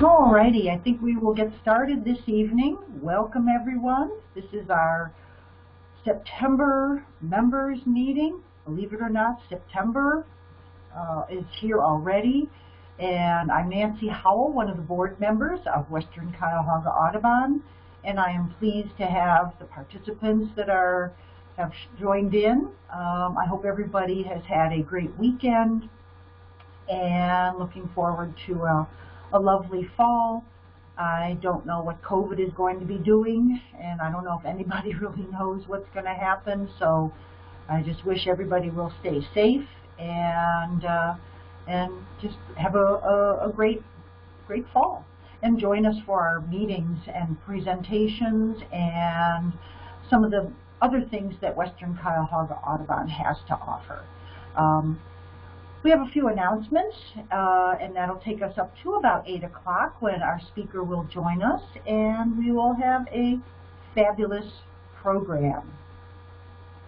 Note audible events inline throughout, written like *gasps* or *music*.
Alrighty, I think we will get started this evening. Welcome everyone. This is our September members meeting. Believe it or not, September uh, is here already. And I'm Nancy Howell, one of the board members of Western Cuyahoga Audubon. And I am pleased to have the participants that are have joined in. Um, I hope everybody has had a great weekend and looking forward to a, a lovely fall. I don't know what COVID is going to be doing, and I don't know if anybody *laughs* really knows what's going to happen, so I just wish everybody will stay safe and uh, and just have a, a, a great great fall. And join us for our meetings and presentations and some of the other things that Western Cuyahoga Audubon has to offer. Um, we have a few announcements, uh, and that'll take us up to about 8 o'clock when our speaker will join us, and we will have a fabulous program.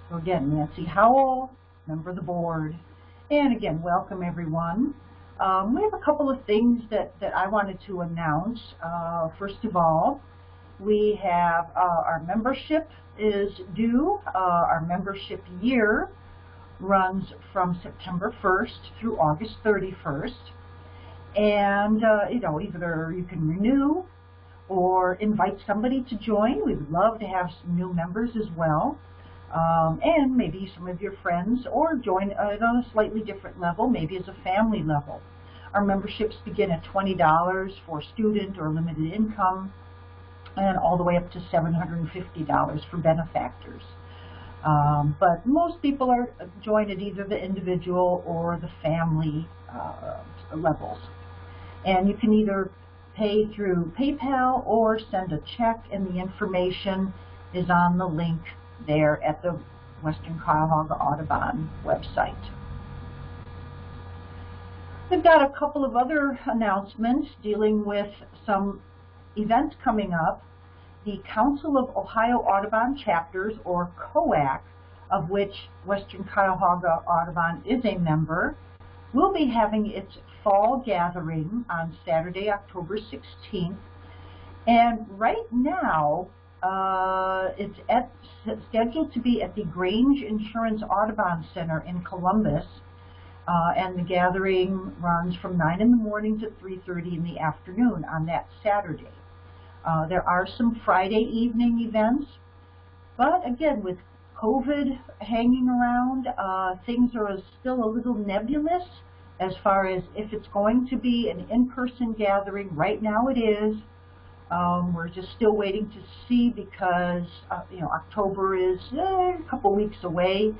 So again, Nancy Howell, member of the board, and again, welcome everyone. Um, we have a couple of things that, that I wanted to announce. Uh, first of all, we have uh, our membership is due, uh, our membership year runs from September 1st through August 31st. And, uh, you know, either you can renew or invite somebody to join. We would love to have some new members as well. Um, and maybe some of your friends, or join at a slightly different level, maybe as a family level. Our memberships begin at $20 for student or limited income, and all the way up to $750 for benefactors. Um, but most people are joined at either the individual or the family uh, levels. And you can either pay through PayPal or send a check, and the information is on the link there at the Western Cuyahoga Audubon website. We've got a couple of other announcements dealing with some events coming up the Council of Ohio Audubon Chapters, or COAC, of which Western Cuyahoga Audubon is a member, will be having its fall gathering on Saturday, October 16th. And right now, uh, it's at, scheduled to be at the Grange Insurance Audubon Center in Columbus. Uh, and the gathering runs from 9 in the morning to 3.30 in the afternoon on that Saturday. Uh, there are some Friday evening events, but again, with COVID hanging around, uh, things are still a little nebulous as far as if it's going to be an in-person gathering. Right now it is. Um, we're just still waiting to see because, uh, you know, October is eh, a couple weeks away.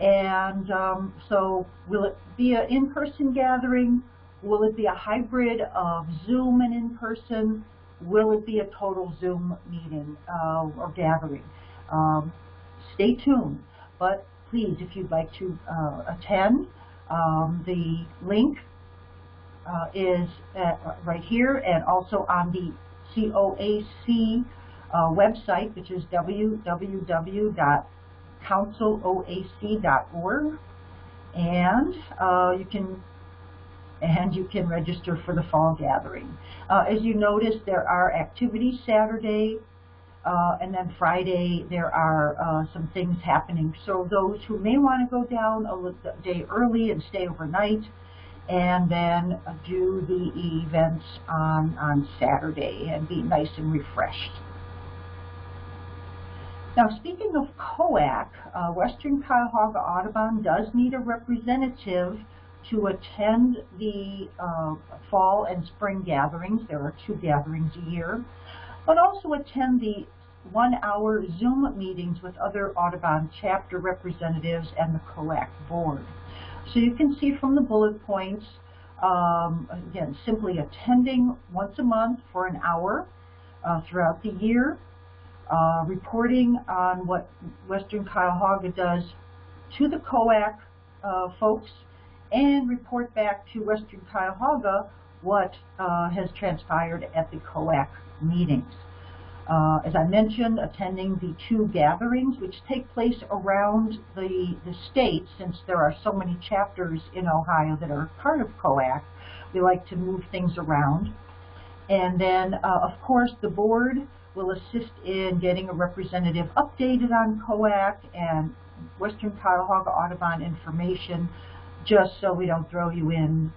And um, so will it be an in-person gathering? Will it be a hybrid of Zoom and in-person? Will it be a total Zoom meeting uh, or gathering? Um, stay tuned. But please, if you'd like to uh, attend, um, the link uh, is right here and also on the COAC uh, website, which is www.counciloac.org. And uh, you can and you can register for the fall gathering. Uh, as you notice, there are activities Saturday, uh, and then Friday there are uh, some things happening. So those who may want to go down a day early and stay overnight, and then do the events on, on Saturday and be nice and refreshed. Now, speaking of COAC, uh, Western Cuyahoga Audubon does need a representative to attend the uh, fall and spring gatherings. There are two gatherings a year. But also attend the one-hour Zoom meetings with other Audubon chapter representatives and the COAC board. So you can see from the bullet points, um, again, simply attending once a month for an hour uh, throughout the year, uh, reporting on what Western Cuyahoga does to the COAC uh, folks and report back to Western Cuyahoga what uh, has transpired at the COAC meetings. Uh, as I mentioned, attending the two gatherings, which take place around the, the state, since there are so many chapters in Ohio that are part of COAC, we like to move things around. And then, uh, of course, the board will assist in getting a representative updated on COAC and Western Cuyahoga Audubon information just so we don't throw you in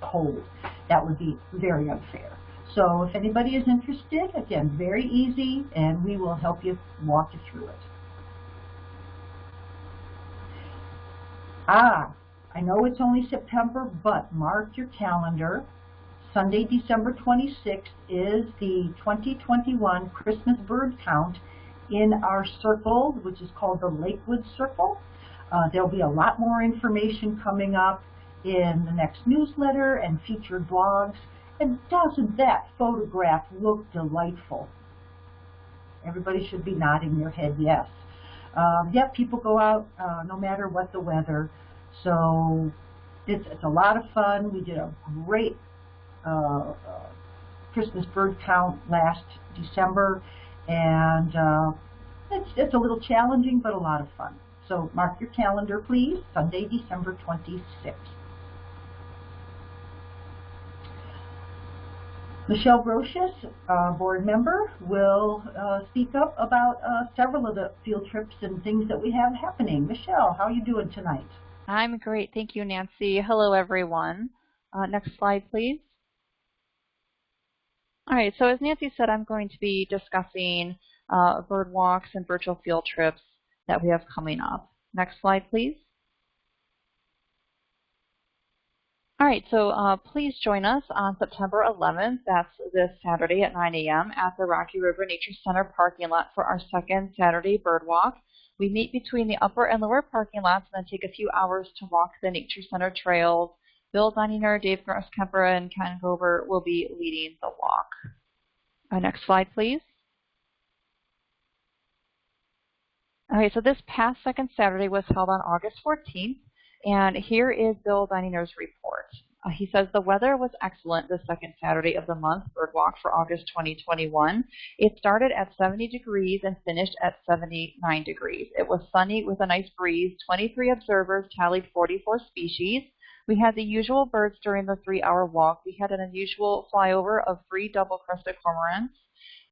cold. That would be very unfair. So if anybody is interested, again, very easy, and we will help you walk you through it. Ah, I know it's only September, but mark your calendar. Sunday, December 26th is the 2021 Christmas bird count in our circle, which is called the Lakewood Circle. Uh, there'll be a lot more information coming up in the next newsletter and featured blogs. And doesn't that photograph look delightful? Everybody should be nodding their head yes. Um, yeah, people go out uh, no matter what the weather. So it's, it's a lot of fun. We did a great uh, uh, Christmas bird count last December, and uh, it's, it's a little challenging, but a lot of fun. So mark your calendar, please, Sunday, December 26th. Michelle Brocious, uh, board member, will uh, speak up about uh, several of the field trips and things that we have happening. Michelle, how are you doing tonight? I'm great. Thank you, Nancy. Hello, everyone. Uh, next slide, please. All right, so as Nancy said, I'm going to be discussing uh, bird walks and virtual field trips that we have coming up. Next slide, please. All right, so uh, please join us on September 11th, that's this Saturday at 9 a.m. at the Rocky River Nature Center parking lot for our second Saturday bird walk. We meet between the upper and lower parking lots and then take a few hours to walk the Nature Center trails Bill Dunninger, Dave Grosskemper, and Ken Gober will be leading the walk. Uh, next slide, please. Okay, so this past second Saturday was held on August 14th, and here is Bill Dunninger's report. Uh, he says the weather was excellent the second Saturday of the month, Birdwalk, for August 2021. It started at 70 degrees and finished at 79 degrees. It was sunny with a nice breeze. 23 observers tallied 44 species. We had the usual birds during the three-hour walk. We had an unusual flyover of three double-crested cormorants.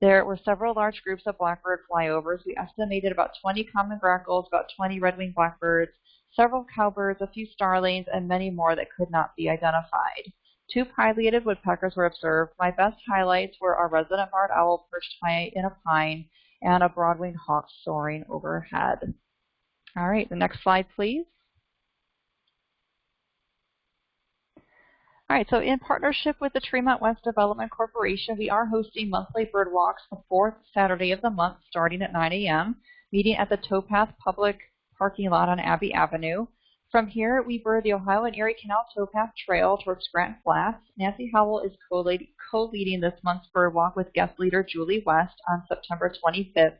There were several large groups of blackbird flyovers. We estimated about 20 common grackles, about 20 red-winged blackbirds, several cowbirds, a few starlings, and many more that could not be identified. Two pileated woodpeckers were observed. My best highlights were our resident barred owl perched high in a pine and a broad-winged hawk soaring overhead. All right, the next slide, please. All right, so in partnership with the Tremont West Development Corporation, we are hosting monthly bird walks the fourth Saturday of the month starting at 9 a.m., meeting at the Towpath Public Parking Lot on Abbey Avenue. From here, we bird the Ohio and Erie Canal Towpath Trail towards Grant Flats. Nancy Howell is co-leading this month's bird walk with guest leader Julie West on September 25th.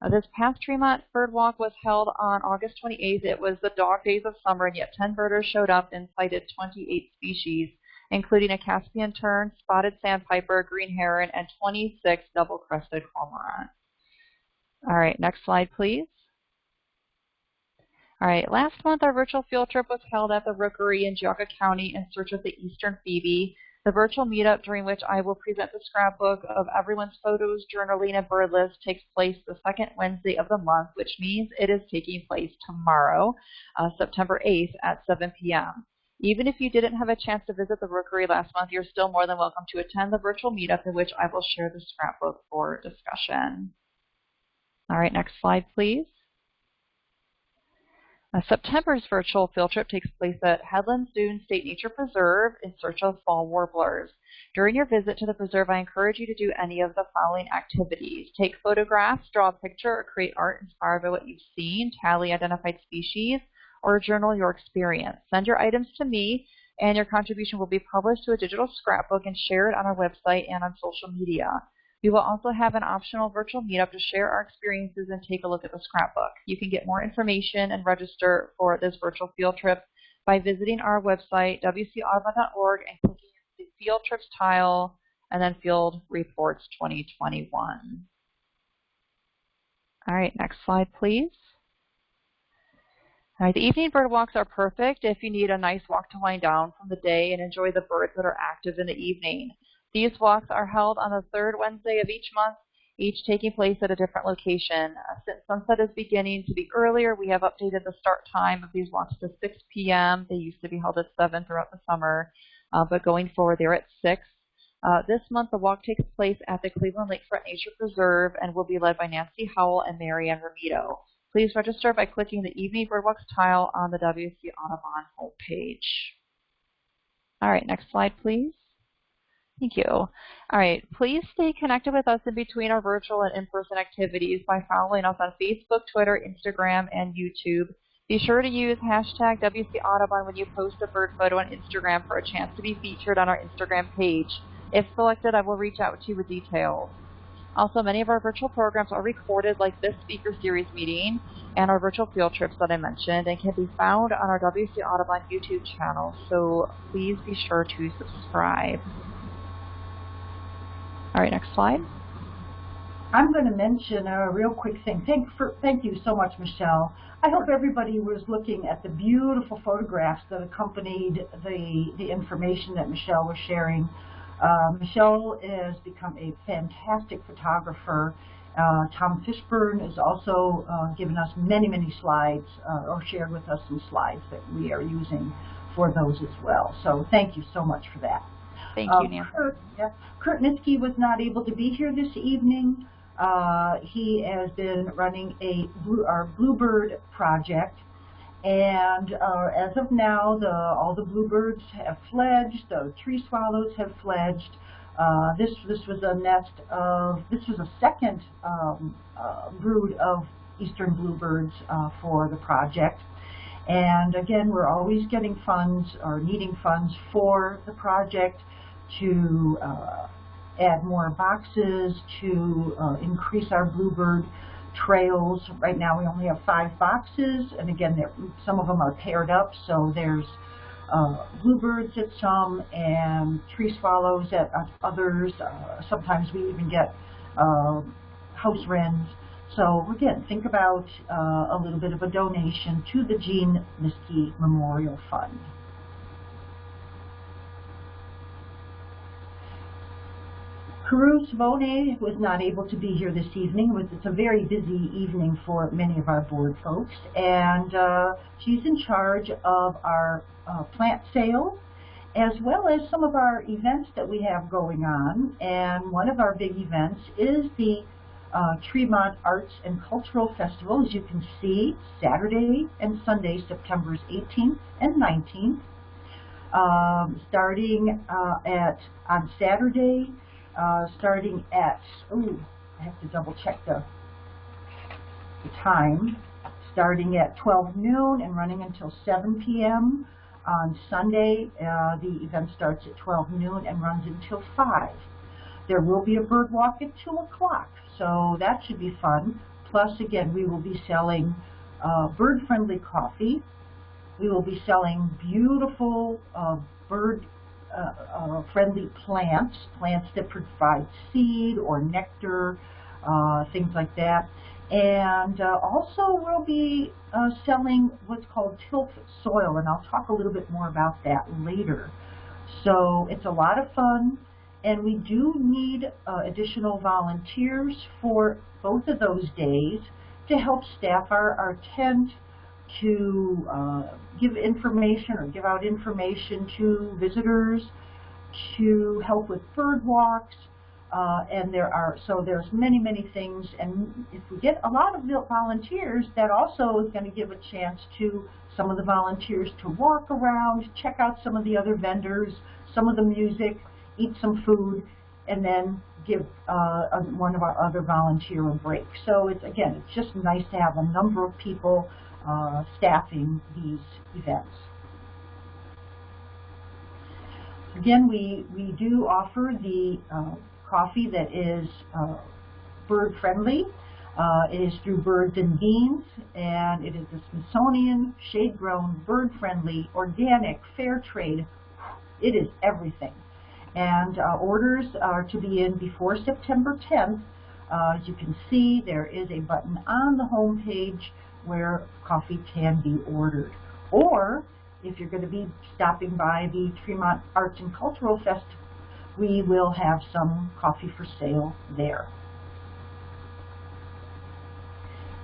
Uh, this past Tremont Bird Walk was held on August 28th. It was the dog days of summer, and yet 10 birders showed up and sighted 28 species including a Caspian tern, spotted sandpiper, green heron, and 26 double-crested cormorants. All right, next slide, please. All right, last month our virtual field trip was held at the Rookery in Geauga County in search of the eastern phoebe. The virtual meetup during which I will present the scrapbook of everyone's photos, journaling, and bird list takes place the second Wednesday of the month, which means it is taking place tomorrow, uh, September 8th at 7 p.m. Even if you didn't have a chance to visit the Rookery last month, you're still more than welcome to attend the virtual meetup in which I will share the scrapbook for discussion. All right, next slide, please. Uh, September's virtual field trip takes place at Headlands Dunes State Nature Preserve in search of fall warblers. During your visit to the preserve, I encourage you to do any of the following activities. Take photographs, draw a picture, or create art inspired by what you've seen, tally identified species, or journal your experience. Send your items to me, and your contribution will be published to a digital scrapbook and shared on our website and on social media. We will also have an optional virtual meetup to share our experiences and take a look at the scrapbook. You can get more information and register for this virtual field trip by visiting our website, wcaudubon.org, and clicking the Field Trips tile and then Field Reports 2021. All right, next slide, please. All right, the evening bird walks are perfect if you need a nice walk to wind down from the day and enjoy the birds that are active in the evening. These walks are held on the third Wednesday of each month, each taking place at a different location. Uh, since sunset is beginning to be earlier, we have updated the start time of these walks to 6 p.m. They used to be held at 7 throughout the summer, uh, but going forward, they're at 6. Uh, this month, the walk takes place at the Cleveland Lakefront Nature Preserve and will be led by Nancy Howell and Marianne Ramito. Please register by clicking the Evening Birdwalks tile on the WC Audubon homepage. All right, next slide, please. Thank you. All right, please stay connected with us in between our virtual and in-person activities by following us on Facebook, Twitter, Instagram, and YouTube. Be sure to use hashtag WC Audubon when you post a bird photo on Instagram for a chance to be featured on our Instagram page. If selected, I will reach out to you with details. Also, many of our virtual programs are recorded like this speaker series meeting and our virtual field trips that I mentioned and can be found on our WC Audubon YouTube channel, so please be sure to subscribe. All right, next slide. I'm going to mention a real quick thing. Thank, for, thank you so much, Michelle. I hope everybody was looking at the beautiful photographs that accompanied the, the information that Michelle was sharing. Uh, Michelle has become a fantastic photographer. Uh, Tom Fishburne has also uh, given us many, many slides, uh, or shared with us some slides that we are using for those as well. So thank you so much for that. Thank you, Nancy. Kurt, yeah, Kurt Nitzke was not able to be here this evening. Uh, he has been running a blue, our Bluebird project, and uh, as of now, the, all the bluebirds have fledged. The tree swallows have fledged. Uh, this this was a nest of this was a second um, uh, brood of eastern bluebirds uh, for the project. And again, we're always getting funds or needing funds for the project to uh, add more boxes, to uh, increase our bluebird trails. Right now we only have five boxes, and again, some of them are paired up, so there's uh, bluebirds at some and tree swallows at others. Uh, sometimes we even get uh, house wrens. So again, think about uh, a little bit of a donation to the Gene Nitzke Memorial Fund. Carew Savone was not able to be here this evening. It's a very busy evening for many of our board folks, and uh, she's in charge of our uh, plant sales as well as some of our events that we have going on. And one of our big events is the uh, Tremont Arts and Cultural Festival, as you can see, Saturday and Sunday, September 18th and 19th. Um, starting uh, at on Saturday, uh, starting at, ooh, I have to double check the, the time, starting at 12 noon and running until 7 p.m. On Sunday, uh, the event starts at 12 noon and runs until 5. There will be a bird walk at 2 o'clock, so that should be fun. Plus, again, we will be selling uh, bird-friendly coffee. We will be selling beautiful uh, bird uh, uh, friendly plants, plants that provide seed or nectar, uh, things like that. And uh, also we'll be uh, selling what's called tilth soil, and I'll talk a little bit more about that later. So it's a lot of fun, and we do need uh, additional volunteers for both of those days to help staff our, our tent, to uh, give information or give out information to visitors, to help with bird walks, uh, and there are, so there's many, many things, and if we get a lot of volunteers, that also is going to give a chance to some of the volunteers to walk around, check out some of the other vendors, some of the music, eat some food, and then give uh, one of our other volunteer a break. So it's, again, it's just nice to have a number of people uh, staffing these events. Again, we, we do offer the uh, coffee that is uh, bird friendly. Uh, it is through Birds and Beans, and it is the Smithsonian, shade-grown, bird-friendly, organic, fair trade. It is everything. And uh, orders are to be in before September 10th. Uh, as you can see, there is a button on the home page where coffee can be ordered. Or if you're going to be stopping by the Tremont Arts and Cultural Fest we will have some coffee for sale there.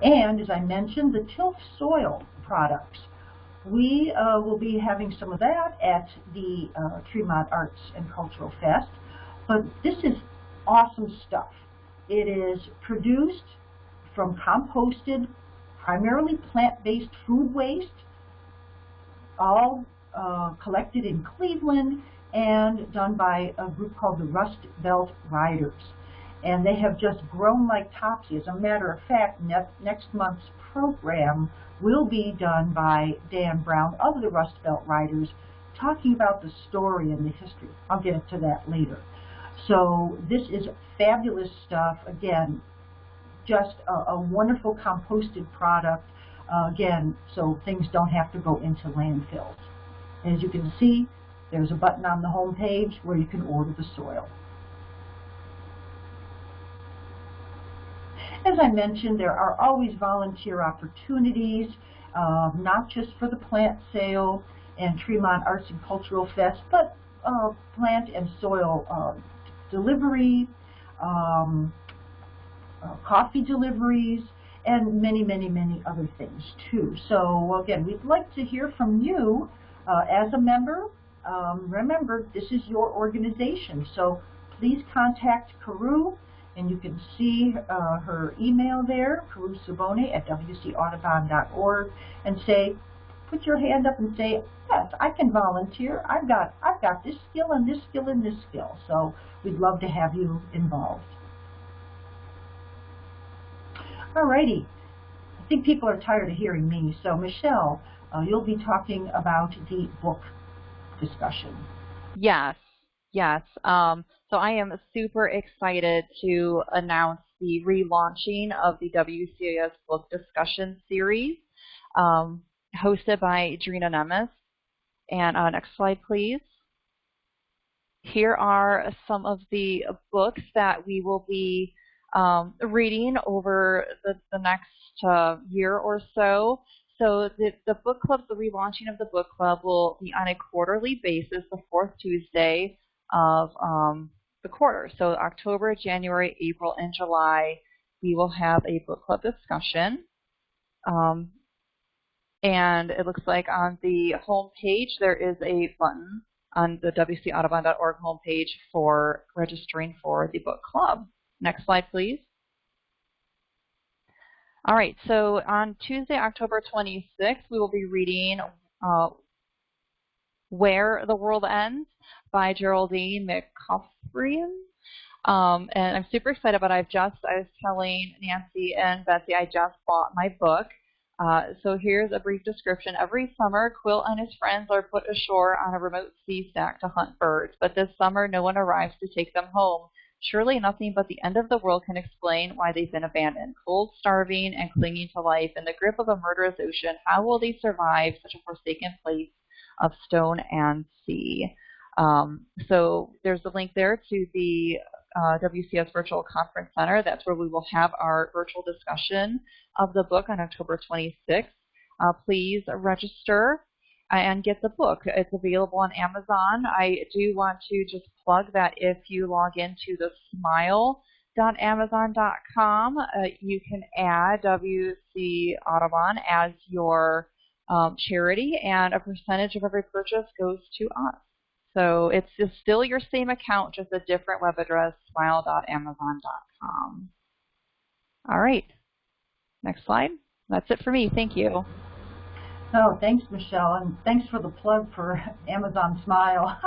And as I mentioned, the tilth soil products. We uh, will be having some of that at the uh, Tremont Arts and Cultural Fest. But this is awesome stuff. It is produced from composted, primarily plant-based food waste, all uh, collected in Cleveland and done by a group called the Rust Belt Riders. And they have just grown like topsy. As a matter of fact, ne next month's program will be done by Dan Brown of the Rust Belt Riders, talking about the story and the history. I'll get to that later. So this is fabulous stuff. Again, just a, a wonderful composted product. Uh, again, so things don't have to go into landfills. As you can see, there's a button on the home page where you can order the soil. As I mentioned, there are always volunteer opportunities, uh, not just for the plant sale and Tremont Arts and Cultural Fest, but uh, plant and soil uh, delivery, um, uh, coffee deliveries, and many, many, many other things too. So again, we'd like to hear from you uh, as a member. Um, remember, this is your organization, so please contact Carew, and you can see uh, her email there, Carew Sabone at wcaudubon.org, and say, put your hand up and say, yes, I can volunteer. I've got, I've got this skill and this skill and this skill. So we'd love to have you involved. Alrighty. I think people are tired of hearing me. So Michelle, uh, you'll be talking about the book discussion. Yes, yes. Um, so I am super excited to announce the relaunching of the WCAS book discussion series, um, hosted by Drina Nemes. And uh, next slide, please. Here are some of the books that we will be um, reading over the, the next uh, year or so. So the, the book club, the relaunching of the book club will be on a quarterly basis, the fourth Tuesday of um, the quarter. So October, January, April, and July, we will have a book club discussion. Um, and it looks like on the home page there is a button on the wcaudubon.org homepage for registering for the book club. Next slide, please. All right, so on Tuesday, October 26th, we will be reading uh, Where the World Ends by Geraldine McCaughrean. Um, and I'm super excited about it. I've just, I was telling Nancy and Betsy, I just bought my book. Uh, so here's a brief description. Every summer, Quill and his friends are put ashore on a remote sea stack to hunt birds, but this summer no one arrives to take them home. Surely nothing but the end of the world can explain why they've been abandoned. Cold, starving, and clinging to life in the grip of a murderous ocean, how will they survive such a forsaken place of stone and sea? Um, so there's a link there to the uh, WCS Virtual Conference Center. That's where we will have our virtual discussion of the book on October 26th. Uh, please register and get the book. It's available on Amazon. I do want to just plug that if you log into the smile.amazon.com, uh, you can add WC Audubon as your um, charity, and a percentage of every purchase goes to us. So it's still your same account, just a different web address, smile.amazon.com. All right. Next slide. That's it for me. Thank you. Oh, thanks, Michelle, and thanks for the plug for *laughs* Amazon Smile.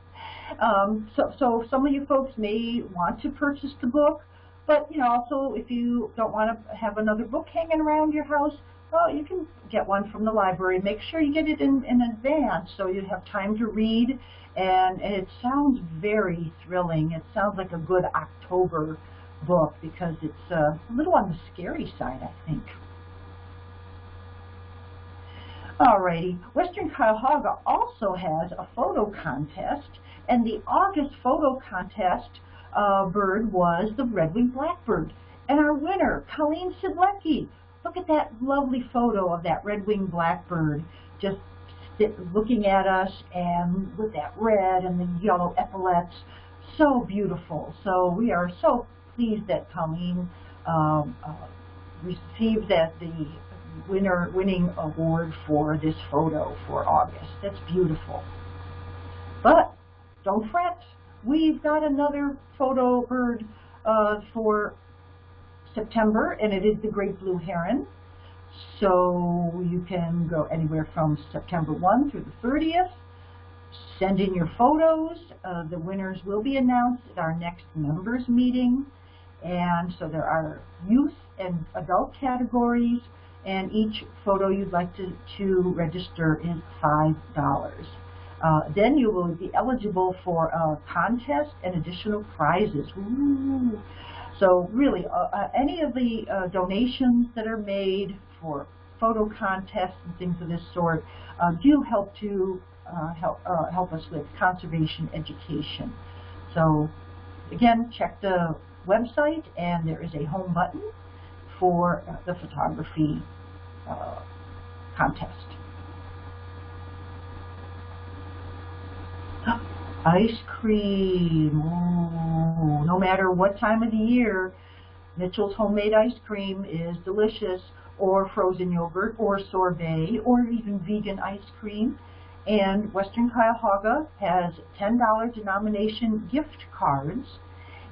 *laughs* um, so, so some of you folks may want to purchase the book, but you know, also if you don't want to have another book hanging around your house, well, you can get one from the library. Make sure you get it in, in advance so you have time to read. And, and it sounds very thrilling. It sounds like a good October book because it's uh, a little on the scary side, I think. Alrighty, Western Cuyahoga also has a photo contest, and the August photo contest uh, bird was the red-winged blackbird. And our winner, Colleen Sidlecki. Look at that lovely photo of that red-winged blackbird just looking at us and with that red and the yellow epaulets. so beautiful. So we are so pleased that Colleen um, uh, received that the winner winning award for this photo for August. That's beautiful. But don't fret. We've got another photo bird uh, for September, and it is the great blue heron. So you can go anywhere from September 1 through the 30th. Send in your photos. Uh, the winners will be announced at our next members meeting. And so there are youth and adult categories, and each photo you'd like to, to register is $5. Uh, then you will be eligible for a contest and additional prizes. Ooh. So really, uh, uh, any of the uh, donations that are made for photo contests and things of this sort uh, do help to uh, help help us with conservation education. So again, check the website, and there is a home button for the photography contest. *gasps* *gasps* Ice cream. Ooh, no matter what time of the year, Mitchell's homemade ice cream is delicious, or frozen yogurt, or sorbet, or even vegan ice cream. And Western Cuyahoga has $10 denomination gift cards.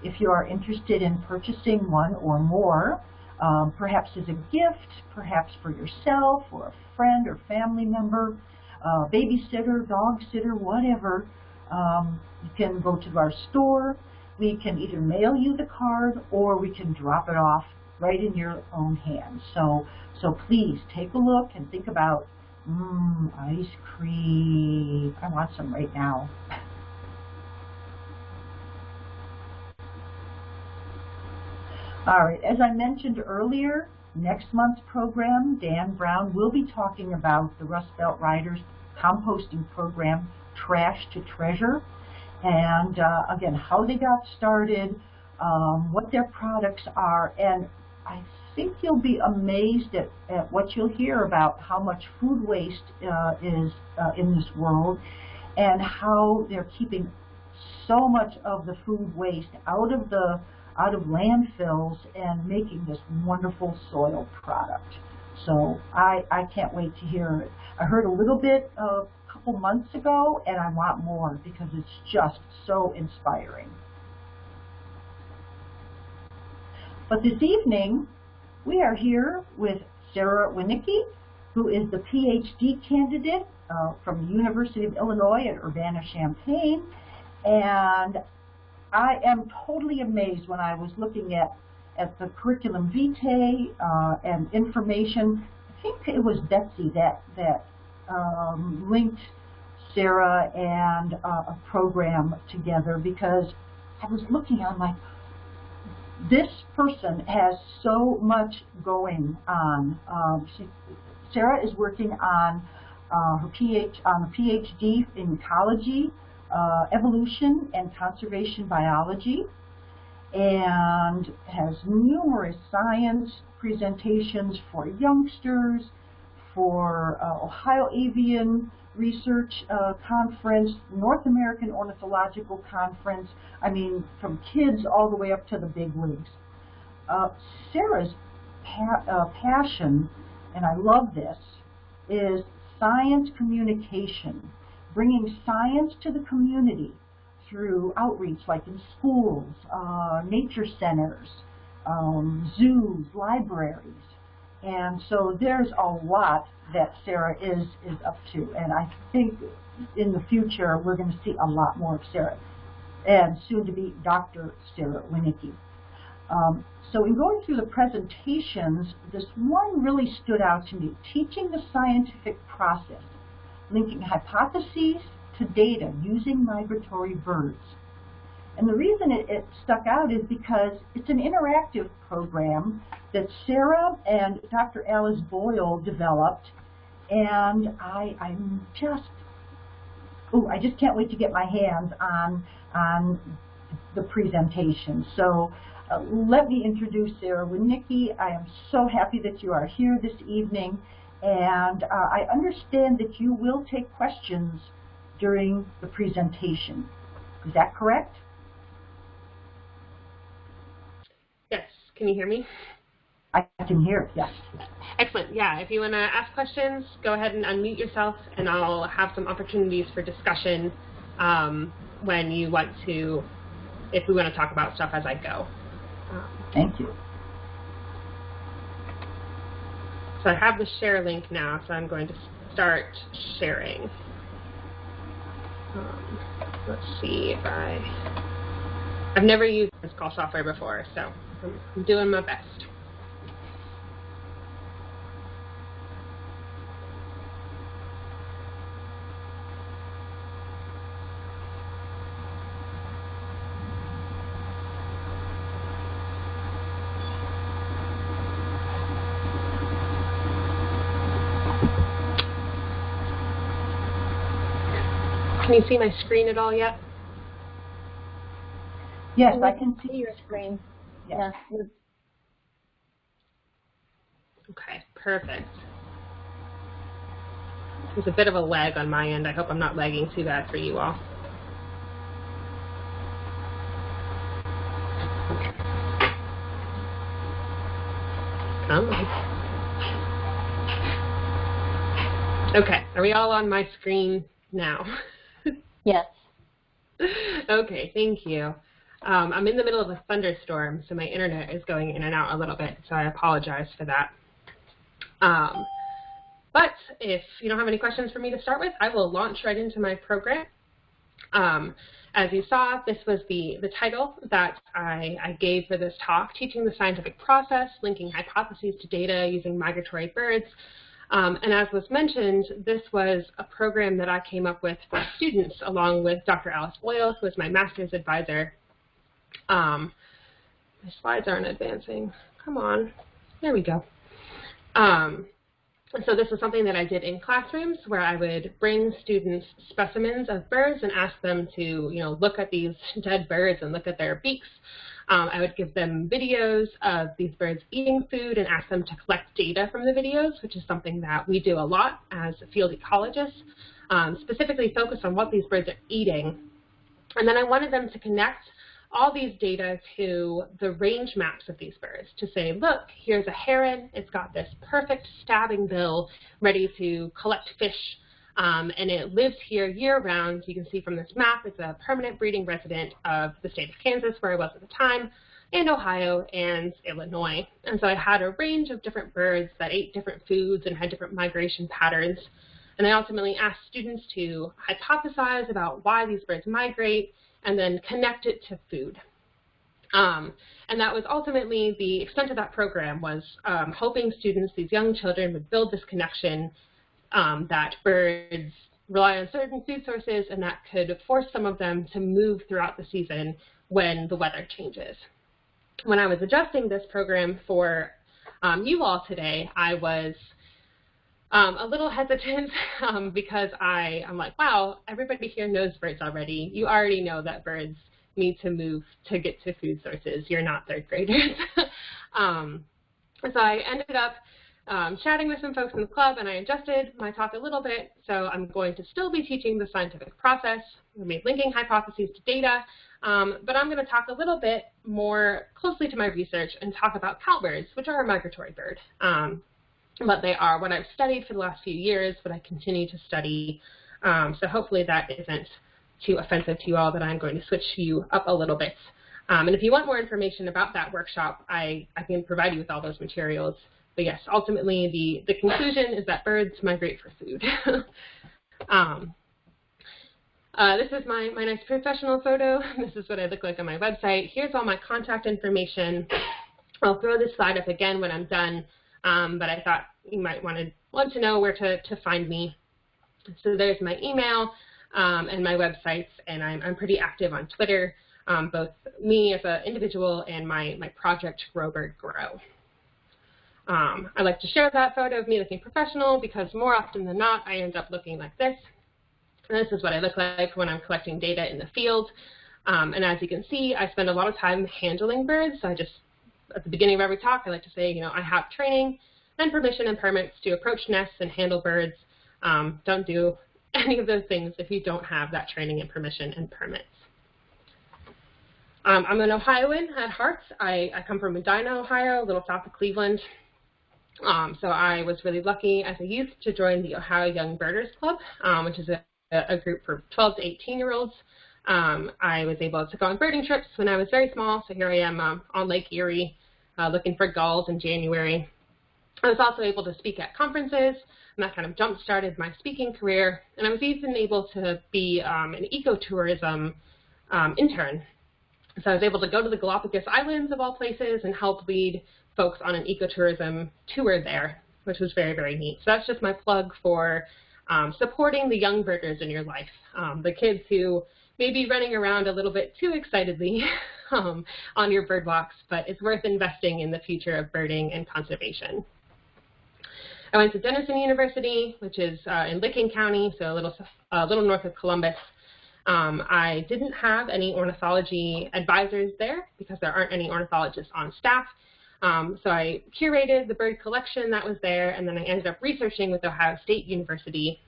If you are interested in purchasing one or more, um, perhaps as a gift, perhaps for yourself or a friend or family member, uh, babysitter, dog sitter, whatever, um, you can go to our store. We can either mail you the card or we can drop it off right in your own hands. So, so please take a look and think about, mmm, ice cream. I want some right now. All right, as I mentioned earlier, next month's program, Dan Brown will be talking about the Rust Belt Riders composting program trash to treasure. And uh, again, how they got started, um, what their products are, and I think you'll be amazed at, at what you'll hear about how much food waste uh, is uh, in this world and how they're keeping so much of the food waste out of the out of landfills and making this wonderful soil product. So I, I can't wait to hear it. I heard a little bit of couple months ago, and I want more because it's just so inspiring. But this evening, we are here with Sarah Winnicki, who is the PhD candidate uh, from the University of Illinois at Urbana-Champaign. And I am totally amazed when I was looking at, at the curriculum vitae uh, and information. I think it was Betsy that, that um, linked Sarah and uh, a program together because I was looking, I'm like, this person has so much going on. Um, she, Sarah is working on uh, her a PhD in ecology, uh, evolution, and conservation biology, and has numerous science presentations for youngsters, for uh, Ohio Avian Research uh, Conference, North American Ornithological Conference, I mean, from kids all the way up to the big leagues. Uh, Sarah's pa uh, passion, and I love this, is science communication, bringing science to the community through outreach like in schools, uh, nature centers, um, zoos, libraries, and so there's a lot that Sarah is, is up to. And I think in the future, we're going to see a lot more of Sarah. And soon to be Dr. Sarah Winnicki. Um, so in going through the presentations, this one really stood out to me, teaching the scientific process, linking hypotheses to data using migratory birds. And the reason it, it, stuck out is because it's an interactive program that Sarah and Dr. Alice Boyle developed, and I, I'm just, oh, I just can't wait to get my hands on, on the presentation. So uh, let me introduce Sarah Winnicki. I am so happy that you are here this evening, and uh, I understand that you will take questions during the presentation. Is that correct? Can you hear me? I can hear, yes. Excellent. Yeah, if you want to ask questions, go ahead and unmute yourself, and I'll have some opportunities for discussion um, when you want to, if we want to talk about stuff as I go. Um, Thank you. so I have the share link now, so I'm going to start sharing. Um, let's see if I, I've never used this call software before, so I'm, doing my best. Can you see my screen at all yet? Yes, I can see. your screen. Yes. Yeah. Okay, perfect. There's a bit of a lag on my end. I hope I'm not lagging too bad for you all. Come on. Okay, are we all on my screen now? *laughs* Yes. okay, thank you. Um, I'm in the middle of a thunderstorm, so my internet is going in and out a little bit, so I apologize for that. Um, but if you don't have any questions for me to start with, I will launch right into my program. Um, as you saw, this was the, the title that I, I gave for this talk, Teaching the Scientific Process, Linking Hypotheses to Data Using Migratory Birds. Um, and as was mentioned, this was a program that I came up with for students along with Dr. Alice Boyle, who is my master's advisor. Um, my slides aren't advancing. Come on. There we go. Um, so this is something that I did in classrooms where I would bring students specimens of birds and ask them to, you know, look at these *laughs* dead birds and look at their beaks. Um, I would give them videos of these birds eating food and ask them to collect data from the videos, which is something that we do a lot as field ecologists, um, specifically focus on what these birds are eating. And then I wanted them to connect all these data to the range maps of these birds to say, look, here's a heron. It's got this perfect stabbing bill ready to collect fish um, and it lives here year-round. You can see from this map, it's a permanent breeding resident of the state of Kansas, where I was at the time, and Ohio and Illinois. And so I had a range of different birds that ate different foods and had different migration patterns. And I ultimately asked students to hypothesize about why these birds migrate and then connect it to food. Um, and that was ultimately the extent of that program was um, hoping students, these young children, would build this connection um, that birds rely on certain food sources and that could force some of them to move throughout the season when the weather changes. When I was adjusting this program for um, you all today, I was um, a little hesitant *laughs* um, because I, I'm like, wow, everybody here knows birds already. You already know that birds need to move to get to food sources. You're not third graders. *laughs* um, so I ended up um, chatting with some folks in the club and I adjusted my talk a little bit. So I'm going to still be teaching the scientific process. Made linking hypotheses to data, um, but I'm going to talk a little bit more closely to my research and talk about cowbirds, which are a migratory bird. Um, what they are, what I've studied for the last few years, what I continue to study. Um, so hopefully that isn't too offensive to you all that I'm going to switch you up a little bit. Um, and if you want more information about that workshop, I, I can provide you with all those materials. But yes, ultimately the, the conclusion is that birds migrate for food. *laughs* um, uh, this is my, my nice professional photo. *laughs* This is what I look like on my website. Here's all my contact information. I'll throw this slide up again when I'm done, um, but I thought you might want to want to know where to, to find me. So there's my email um, and my websites, and I'm, I'm pretty active on Twitter, um, both me as an individual and my, my project Grow Bird Grow. Um, I like to share that photo of me looking professional because more often than not, I end up looking like this. And this is what I look like when I'm collecting data in the field. Um, and as you can see, I spend a lot of time handling birds. So I just, at the beginning of every talk, I like to say, you know, I have training and permission and permits to approach nests and handle birds. Um, don't do *laughs* any of those things if you don't have that training and permission and permits. Um, I'm an Ohioan at heart. I, I, come from Medina, Ohio, a little south of Cleveland. Um, so I was really lucky as a youth to join the Ohio Young Birders Club, um, which is a, a, group for 12 to 18 year olds. Um, I was able to go on birding trips when I was very small, so here I am um, on Lake Erie uh, looking for gulls in January. I was also able to speak at conferences, and that kind of jump-started my speaking career. And I was even able to be um, an ecotourism um, intern. So I was able to go to the Galapagos Islands, of all places, and help lead folks on an ecotourism tour there, which was very, very neat. So that's just my plug for um, supporting the young birders in your life, um, the kids who may be running around a little bit too excitedly *laughs* um, on your bird walks, but it's worth investing in the future of birding and conservation. I went to Denison University, which is uh, in Licking County, so a little, a little north of Columbus. Um, I didn't have any ornithology advisors there because there aren't any ornithologists on staff. Um, so I curated the bird collection that was there, and then I ended up researching with Ohio State University,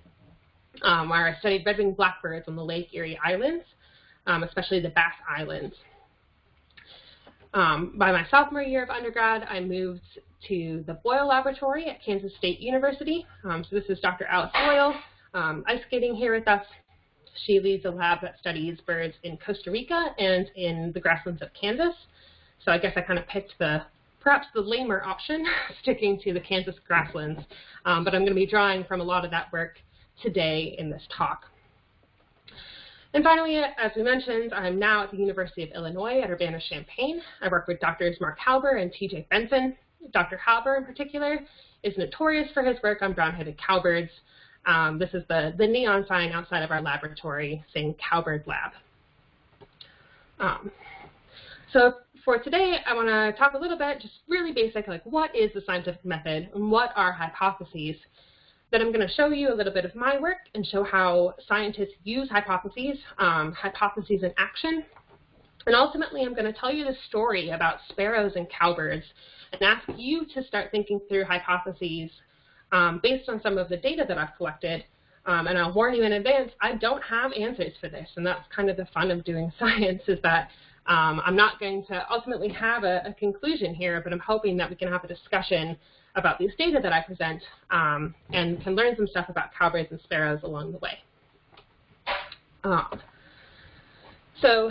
um, where I studied red-winged blackbirds on the Lake Erie Islands, um, especially the Bass Islands. Um, by my sophomore year of undergrad, I moved to the Boyle Laboratory at Kansas State University. Um, so this is Dr. Alice Boyle, um, ice skating here with us. She leads a lab that studies birds in Costa Rica and in the grasslands of Kansas. So I guess I kind of picked the perhaps the lamer option, *laughs* sticking to the Kansas grasslands, um, but I'm going to be drawing from a lot of that work today in this talk. And finally, as we mentioned, I'm now at the University of Illinois at Urbana-Champaign. I work with Drs. Mark Hauber and TJ Benson. Dr. Hauber in particular is notorious for his work on brown-headed cowbirds. Um, this is the, the neon sign outside of our laboratory saying Cowbird Lab. Um, so for today, I want to talk a little bit, just really basic, like what is the scientific method and what are hypotheses then I'm going to show you a little bit of my work and show how scientists use hypotheses, um, hypotheses in action. And ultimately, I'm going to tell you the story about sparrows and cowbirds and ask you to start thinking through hypotheses um, based on some of the data that I've collected. Um, and I'll warn you in advance, I don't have answers for this. And that's kind of the fun of doing *laughs* science is that um, I'm not going to ultimately have a, a conclusion here, but I'm hoping that we can have a discussion about these data that I present um, and can learn some stuff about cowbirds and sparrows along the way. Um, so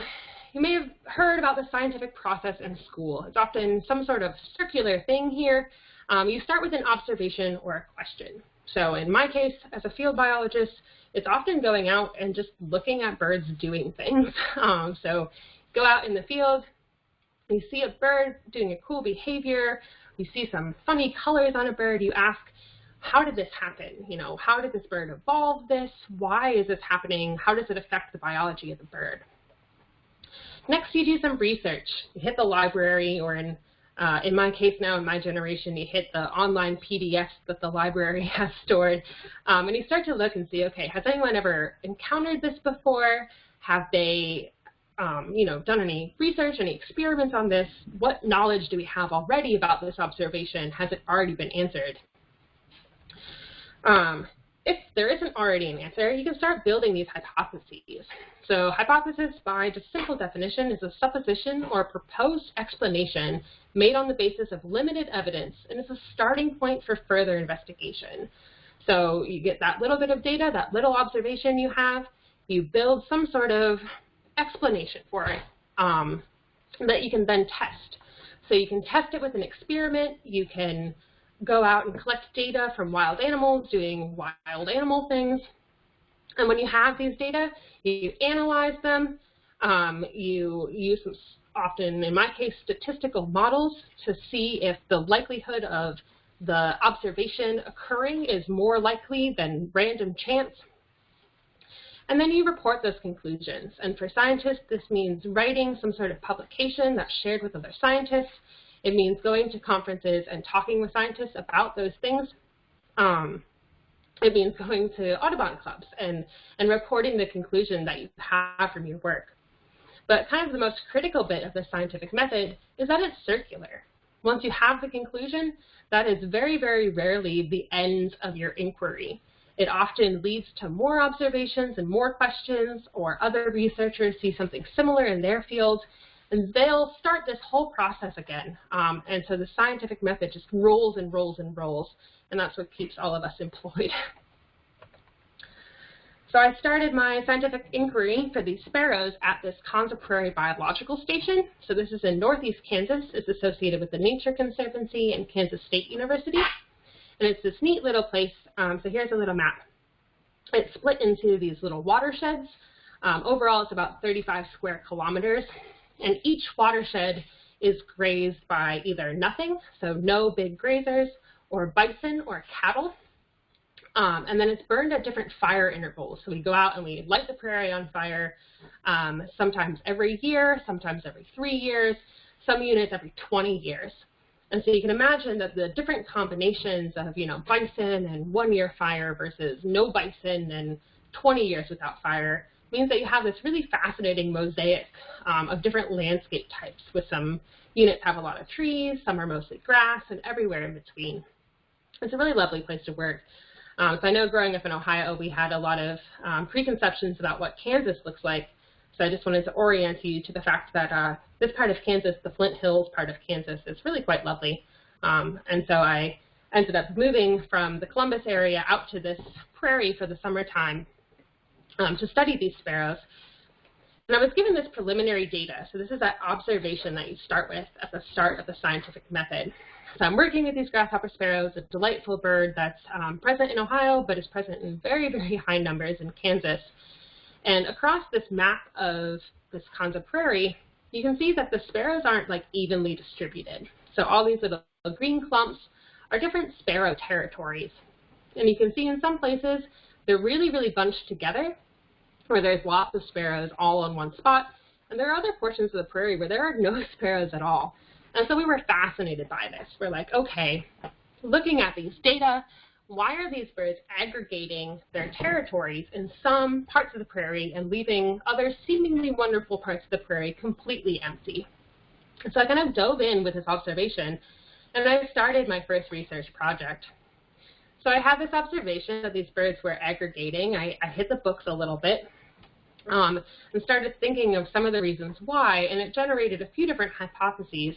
you may have heard about the scientific process in school. It's often some sort of circular thing here. Um, you start with an observation or a question. So in my case, as a field biologist, it's often going out and just looking at birds doing things. *laughs* Um, so go out in the field, you see a bird doing a cool behavior, you see some funny colors on a bird, you ask, how did this happen? You know, how did this bird evolve this? Why is this happening? How does it affect the biology of the bird? Next, you do some research. You hit the library, or in, uh, in my case now, in my generation, you hit the online PDFs that the library *laughs* has stored, um, and you start to look and see, okay, has anyone ever encountered this before? Have they um, you know, done any research, any experiments on this? What knowledge do we have already about this observation? Has it already been answered? Um, if there isn't already an answer, you can start building these hypotheses. So hypothesis, by just simple definition, is a supposition or a proposed explanation made on the basis of limited evidence and is a starting point for further investigation. So you get that little bit of data, that little observation you have, you build some sort of explanation for it um, that you can then test. So you can test it with an experiment. You can go out and collect data from wild animals doing wild animal things. And when you have these data, you analyze them. Um, you use some, often, in my case, statistical models to see if the likelihood of the observation occurring is more likely than random chance. And then you report those conclusions. And for scientists, this means writing some sort of publication that's shared with other scientists. It means going to conferences and talking with scientists about those things. Um, it means going to Audubon clubs and, and reporting the conclusion that you have from your work. But kind of the most critical bit of the scientific method is that it's circular. Once you have the conclusion, that is very, very rarely the end of your inquiry. It often leads to more observations and more questions, or other researchers see something similar in their field, And they'll start this whole process again. Um, and so the scientific method just rolls and rolls and rolls, and that's what keeps all of us *laughs* employed. So I started my scientific inquiry for these sparrows at this Konza Prairie Biological Station. So this is in northeast Kansas. It's associated with the Nature Conservancy and Kansas State University. And it's this neat little place. Um, so here's a little map. It's split into these little watersheds. Um, overall, it's about 35 square kilometers. And each watershed is grazed by either nothing, so no big grazers, or bison or cattle. Um, and then it's burned at different fire intervals. So we go out and we light the prairie on fire um, sometimes every year, sometimes every three years, some units every 20 years. And so you can imagine that the different combinations of, you know, bison and one-year fire versus no bison and 20 years without fire means that you have this really fascinating mosaic um, of different landscape types with some units have a lot of trees, some are mostly grass, and everywhere in between. It's a really lovely place to work. Um, so I know growing up in Ohio, we had a lot of um, preconceptions about what Kansas looks like. So I just wanted to orient you to the fact that uh, this part of Kansas, the Flint Hills part of Kansas, is really quite lovely. Um, and so I ended up moving from the Columbus area out to this prairie for the summertime um, to study these sparrows. And I was given this preliminary data. So this is that observation that you start with at the start of the scientific method. So I'm working with these grasshopper sparrows, a delightful bird that's um, present in Ohio, but is present in very, very high numbers in Kansas. And across this map of this Konza Prairie, you can see that the sparrows aren't like evenly distributed. So all these little green clumps are different sparrow territories. And you can see in some places they're really, really bunched together, where there's lots of sparrows all on one spot. And there are other portions of the prairie where there are no *laughs* sparrows at all. And so we were fascinated by this. We're like, okay, looking at these data, why are these birds aggregating their territories in some parts of the prairie and leaving other seemingly wonderful parts of the prairie completely empty? So I kind of dove in with this observation, and I started my first research project. So I had this observation that these birds were aggregating. I, I hit the books a little bit um, and started thinking of some of the reasons why, and it generated a few different hypotheses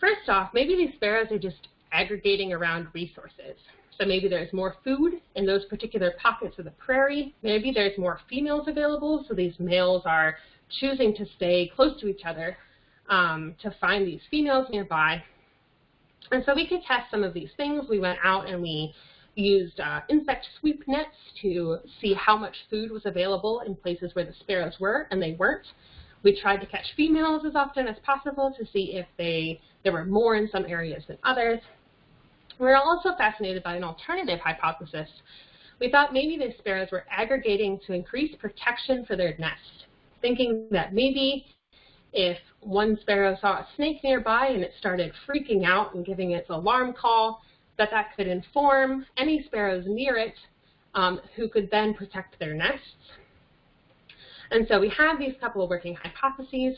First off, maybe these sparrows are just aggregating around resources. So maybe there's more food in those particular pockets of the prairie. Maybe there's more females available, so these males are choosing to stay close to each other um, to find these females nearby. And so we could test some of these things. We went out and we used uh, insect sweep nets to see how much food was available in places where the sparrows were, and they weren't. We tried to catch females as often as possible to see if they there were more in some areas than others. We were also fascinated by an alternative hypothesis. We thought maybe the sparrows were aggregating to increase protection for their nest, thinking that maybe if one sparrow saw a snake nearby and it started freaking out and giving its alarm call, that that could inform any sparrows near it um, who could then protect their nests. And so we had these couple of working hypotheses,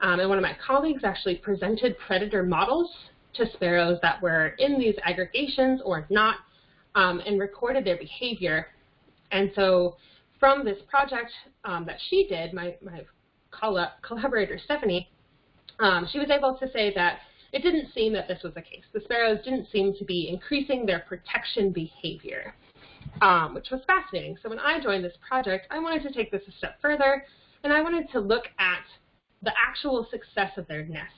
um, and one of my colleagues actually presented predator models to sparrows that were in these aggregations or not, um, and recorded their behavior. And so from this project um, that she did, my, my collaborator Stephanie, um, she was able to say that it didn't seem that this was the case. The sparrows didn't seem to be increasing their protection behavior um, which was fascinating. So when I joined this project, I wanted to take this a step further, and I wanted to look at the actual success of their nest.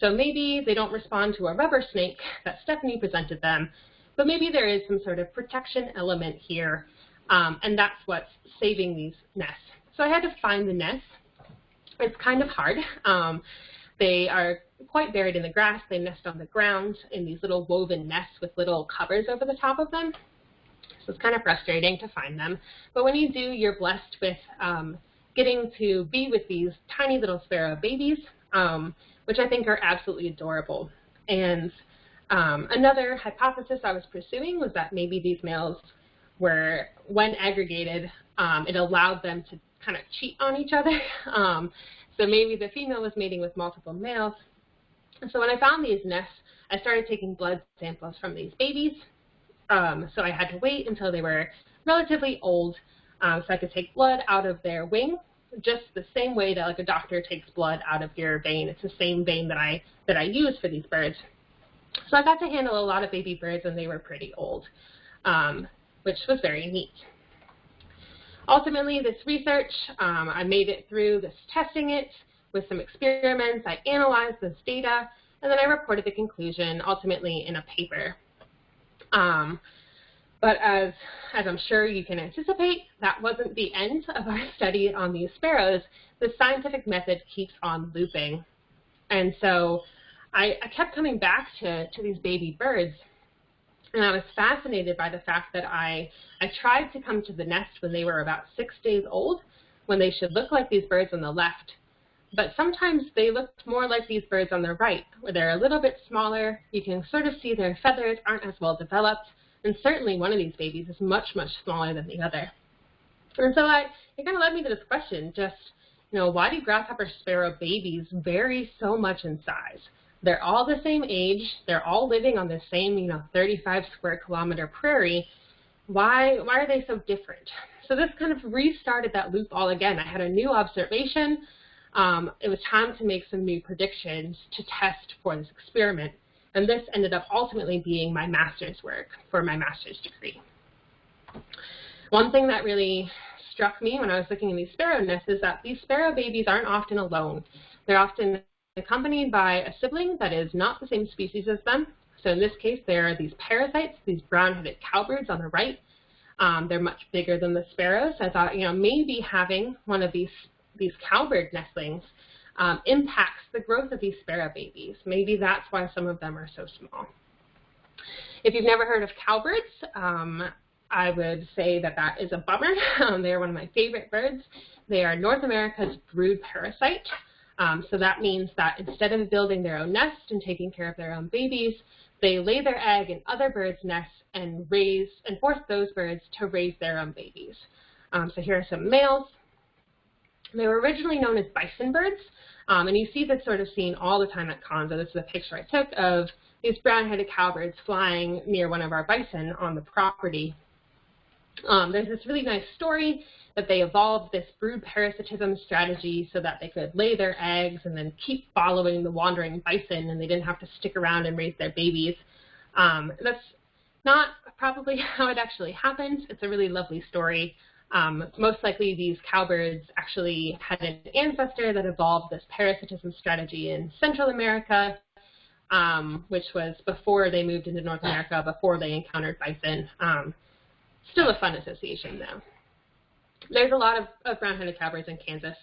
So maybe they don't respond to a rubber snake that Stephanie presented them, but maybe there is some sort of protection element here, um, and that's what's saving these nests. So I had to find the nests. It's kind of hard. Um, they are quite buried in the grass. They nest on the ground in these little woven nests with little covers over the top of them. So it's kind of frustrating to find them. But when you do, you're blessed with um, getting to be with these tiny little sparrow babies, um, which I think are absolutely adorable. And um, another hypothesis I was pursuing was that maybe these males were, when aggregated, um, it allowed them to kind of cheat on each other. *laughs* Um, so maybe the female was mating with multiple males. And so when I found these nests, I started taking blood samples from these babies um, so I had to wait until they were relatively old um, so I could take blood out of their wing just the same way that like a doctor takes blood out of your vein. It's the same vein that I that I use for these birds. So I got to handle a lot of baby birds and they were pretty old, um, which was very neat. Ultimately, this research, um, I made it through this testing it with some experiments. I analyzed this data, and then I reported the conclusion ultimately in a paper. Um, but as, as I'm sure you can anticipate, that wasn't the end of our *laughs* study on these sparrows. The scientific method keeps on looping. And so I, I kept coming back to, to these baby birds, and I was fascinated by the fact that I, I tried to come to the nest when they were about six days old, when they should look like these birds on the left. But sometimes they looked more like these birds on the right, where they're a little bit smaller. You can sort of see their feathers aren't as well developed. And certainly one of these babies is much, much smaller than the other. And so I, it kind of led me to this question, just, you know, why do grasshopper sparrow babies vary so much in size? They're all the same age. They're all living on the same, you know, 35 square kilometer prairie. Why, why are they so different? So this kind of restarted that loop all again. I had a new observation. Um, it was time to make some new predictions to test for this experiment. And this ended up ultimately being my master's work for my master's degree. One thing that really struck me when I was looking at these sparrow nests is that these sparrow babies aren't often alone. They're often accompanied by a sibling that is not the same species as them. So in this case, there are these parasites, these brown-headed cowbirds on the right. Um, they're much bigger than the sparrows. I thought, you know, maybe having one of these, these cowbird nestlings um, impacts the growth of these sparrow babies. Maybe that's why some of them are so small. If you've never heard of cowbirds, um, I would say that that is a bummer. *laughs* Um, they are one of my favorite birds. They are North America's brood parasite. Um, so that means that instead of building their own nest and taking care of their own babies, they lay their egg in other birds' nests and raise and force those birds to raise their own babies. Um, so here are some males. They were originally known as bison birds, um, and you see this sort of scene all the time at Konza. This is a picture I took of these brown-headed cowbirds flying near one of our bison on the property. Um, there's this really nice story that they evolved this brood parasitism strategy so that they could lay their eggs and then keep following the wandering bison and they didn't have to stick around and raise their babies. Um, that's not probably *laughs* how it actually happened. It's a really lovely story. Um, most likely these cowbirds actually had an ancestor that evolved this parasitism strategy in Central America, um, which was before they moved into North America, before they encountered bison. Um, still a fun association though there's a lot of, of brown-headed cowbirds in Kansas.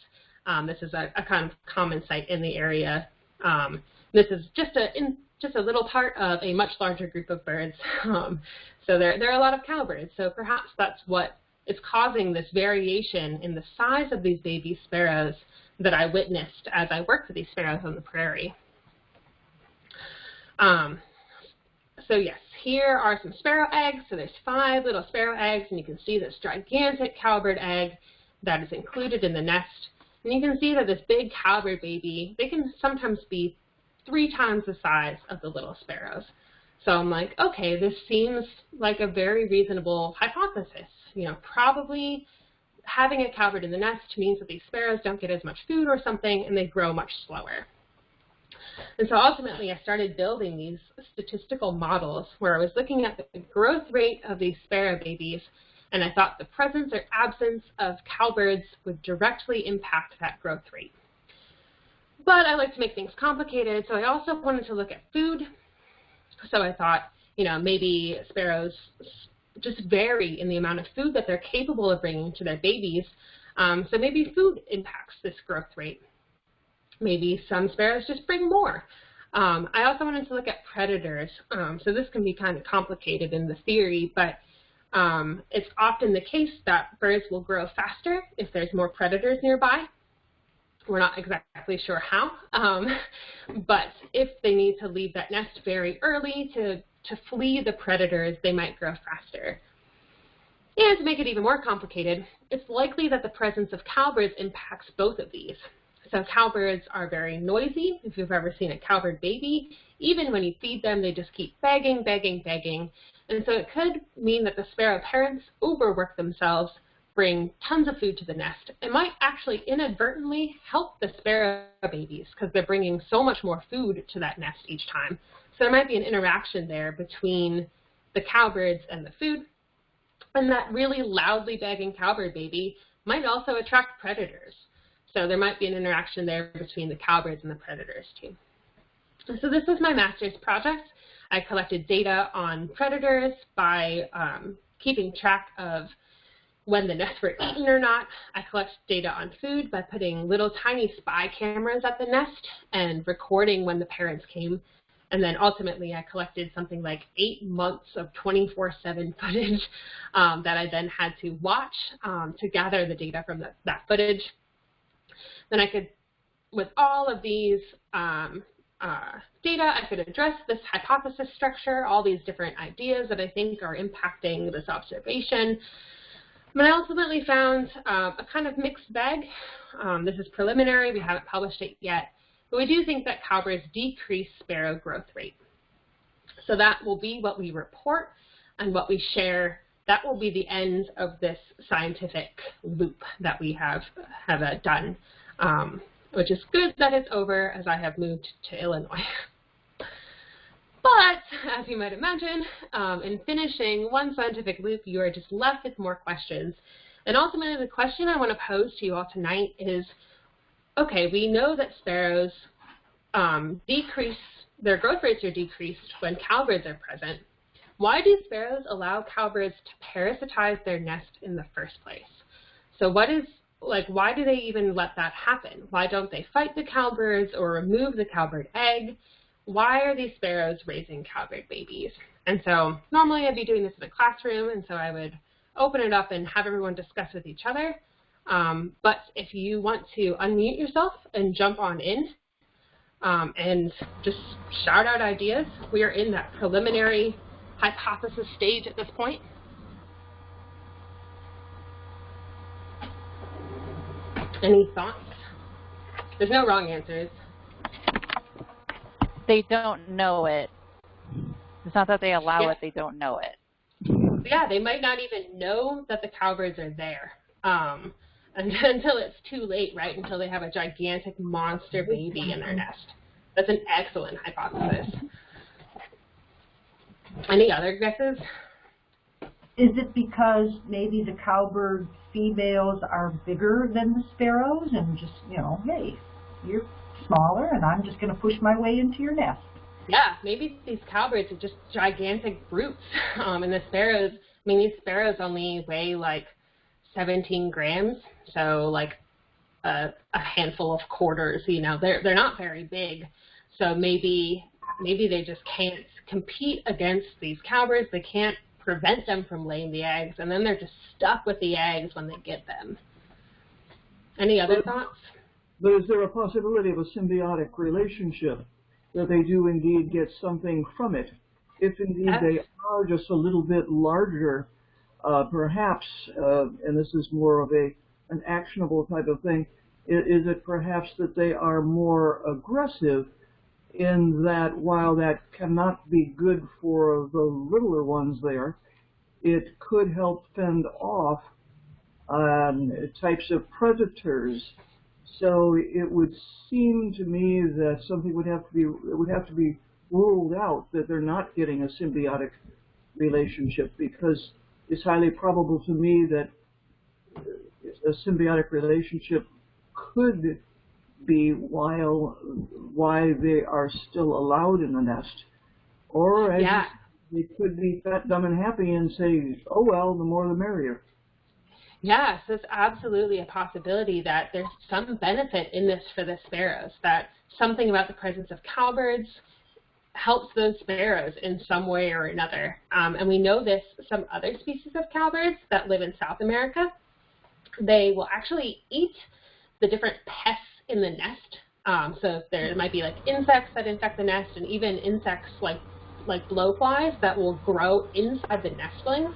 Um, this is a, a, kind of common sight in the area. Um, this is just a in, just a little part of a much larger group of birds. *laughs* Um, so there, there are a lot of cowbirds. So perhaps that's what is causing this variation in the size of these baby sparrows that I witnessed as I worked with these sparrows on the prairie. Um, so yes, here are some sparrow eggs. So there's five little sparrow eggs, and you can see this gigantic cowbird egg that is included in the nest. And you can see that this big cowbird baby, they can sometimes be three times the size of the little sparrows. So I'm like, okay, this seems like a very reasonable hypothesis. You know, probably having a cowbird in the nest means that these sparrows don't get as much food or something, and they grow much slower. And so ultimately I started building these statistical models where I was looking at the growth rate of these sparrow babies and I thought the presence or absence of cowbirds would directly impact that growth rate. But I like to make things complicated, so I also wanted to look at food. So I thought, you know, maybe sparrows just vary in the amount of food that they're capable of bringing to their babies. Um, so maybe food impacts this growth rate. Maybe some sparrows just bring more. Um, I also wanted to look at predators. Um, so this can be kind of complicated in the theory, but um, it's often the case that birds will grow faster if there's more predators nearby. We're not exactly sure how, um, *laughs* but if they need to leave that nest very early to, to flee the predators, they might grow faster. And to make it even more complicated, it's likely that the presence of cowbirds impacts both of these. So cowbirds are very noisy. If you've ever seen a cowbird baby, even when you feed them, they just keep begging, begging, begging. And so it could mean that the sparrow parents overwork themselves bring tons of food to the nest. It might actually inadvertently help the sparrow babies because they're bringing so much more food to that nest each time. So there might be an interaction there between the cowbirds and the food. And that really loudly begging cowbird baby might also attract predators. So there might be an interaction there between the cowbirds and the predators too. So this was my master's project. I collected data on predators by um, keeping track of when the nests were eaten or not. I collected data on food by putting little tiny spy cameras at the nest and recording when the parents came. And then ultimately I collected something like eight months of 24-7 footage um, that I then had to watch um, to gather the data from the, that footage. Then I could, with all of these um, uh, data, I could address this hypothesis structure, all these different ideas that I think are impacting this observation. But I ultimately found uh, a kind of mixed bag. Um, this is preliminary, we haven't published it yet, but we do think that cowbirds decrease sparrow growth rate. So that will be what we report and what we share. That will be the end of this scientific loop that we have, have uh, done. Um, which is good that it's over as I have moved to Illinois. *laughs* But, as you might imagine, um, in finishing one scientific loop, you are just left with more questions. And ultimately, the question I want to pose to you all tonight is, okay, we know that sparrows um, decrease, their growth rates are decreased when cowbirds are present. Why do sparrows allow cowbirds to parasitize their nest in the first place? So what is like, why do they even let that happen? Why don't they fight the cowbirds or remove the cowbird egg? Why are these sparrows raising cowbird babies? And so normally I'd be doing this in a classroom, and so I would open it up and have everyone discuss with each other. Um, but if you want to unmute yourself and jump on in um, and just shout out ideas, we are in that preliminary hypothesis stage at this point. Any thoughts? There's no wrong answers. They don't know it. It's not that they allow yeah. it, they don't know it. Yeah, they might not even know that the cowbirds are there um, *laughs* until it's too late, right? Until they have a gigantic monster baby in their nest. That's an excellent hypothesis. Any other guesses? Is it because maybe the cowbird females are bigger than the sparrows and just, you know, hey, you're smaller and I'm just going to push my way into your nest? Yeah, maybe these cowbirds are just gigantic brutes. *laughs* Um, and the sparrows, I mean, these sparrows only weigh like 17 grams, so like a, a handful of quarters, you know, they're, they're not very big. So maybe, maybe they just can't compete against these cowbirds. They can't prevent them from laying the eggs, and then they're just stuck with the eggs when they get them. Any other but, thoughts? But is there a possibility of a symbiotic relationship that they do indeed get something from it? If indeed they are just a little bit larger, uh, perhaps, uh, and this is more of a an actionable type of thing, is, it perhaps that they are more aggressive in that while that cannot be good for the littler ones there, it could help fend off um, types of predators. So it would seem to me that something would have to be it would have to be ruled out that they're not getting a symbiotic relationship because it's highly probable to me that a symbiotic relationship could be while why they are still allowed in the nest, or as yeah. they could be fat, dumb, and happy and say, "Oh well, the more the merrier." Yes, it's absolutely a possibility that there's some benefit in this for the sparrows. That something about the presence of cowbirds helps those sparrows in some way or another. Um, and we know this some other species of cowbirds that live in South America. They will actually eat the different pests in the nest. Um, so there might be like insects that infect the nest and even insects like like blowflies that will grow inside the nestlings.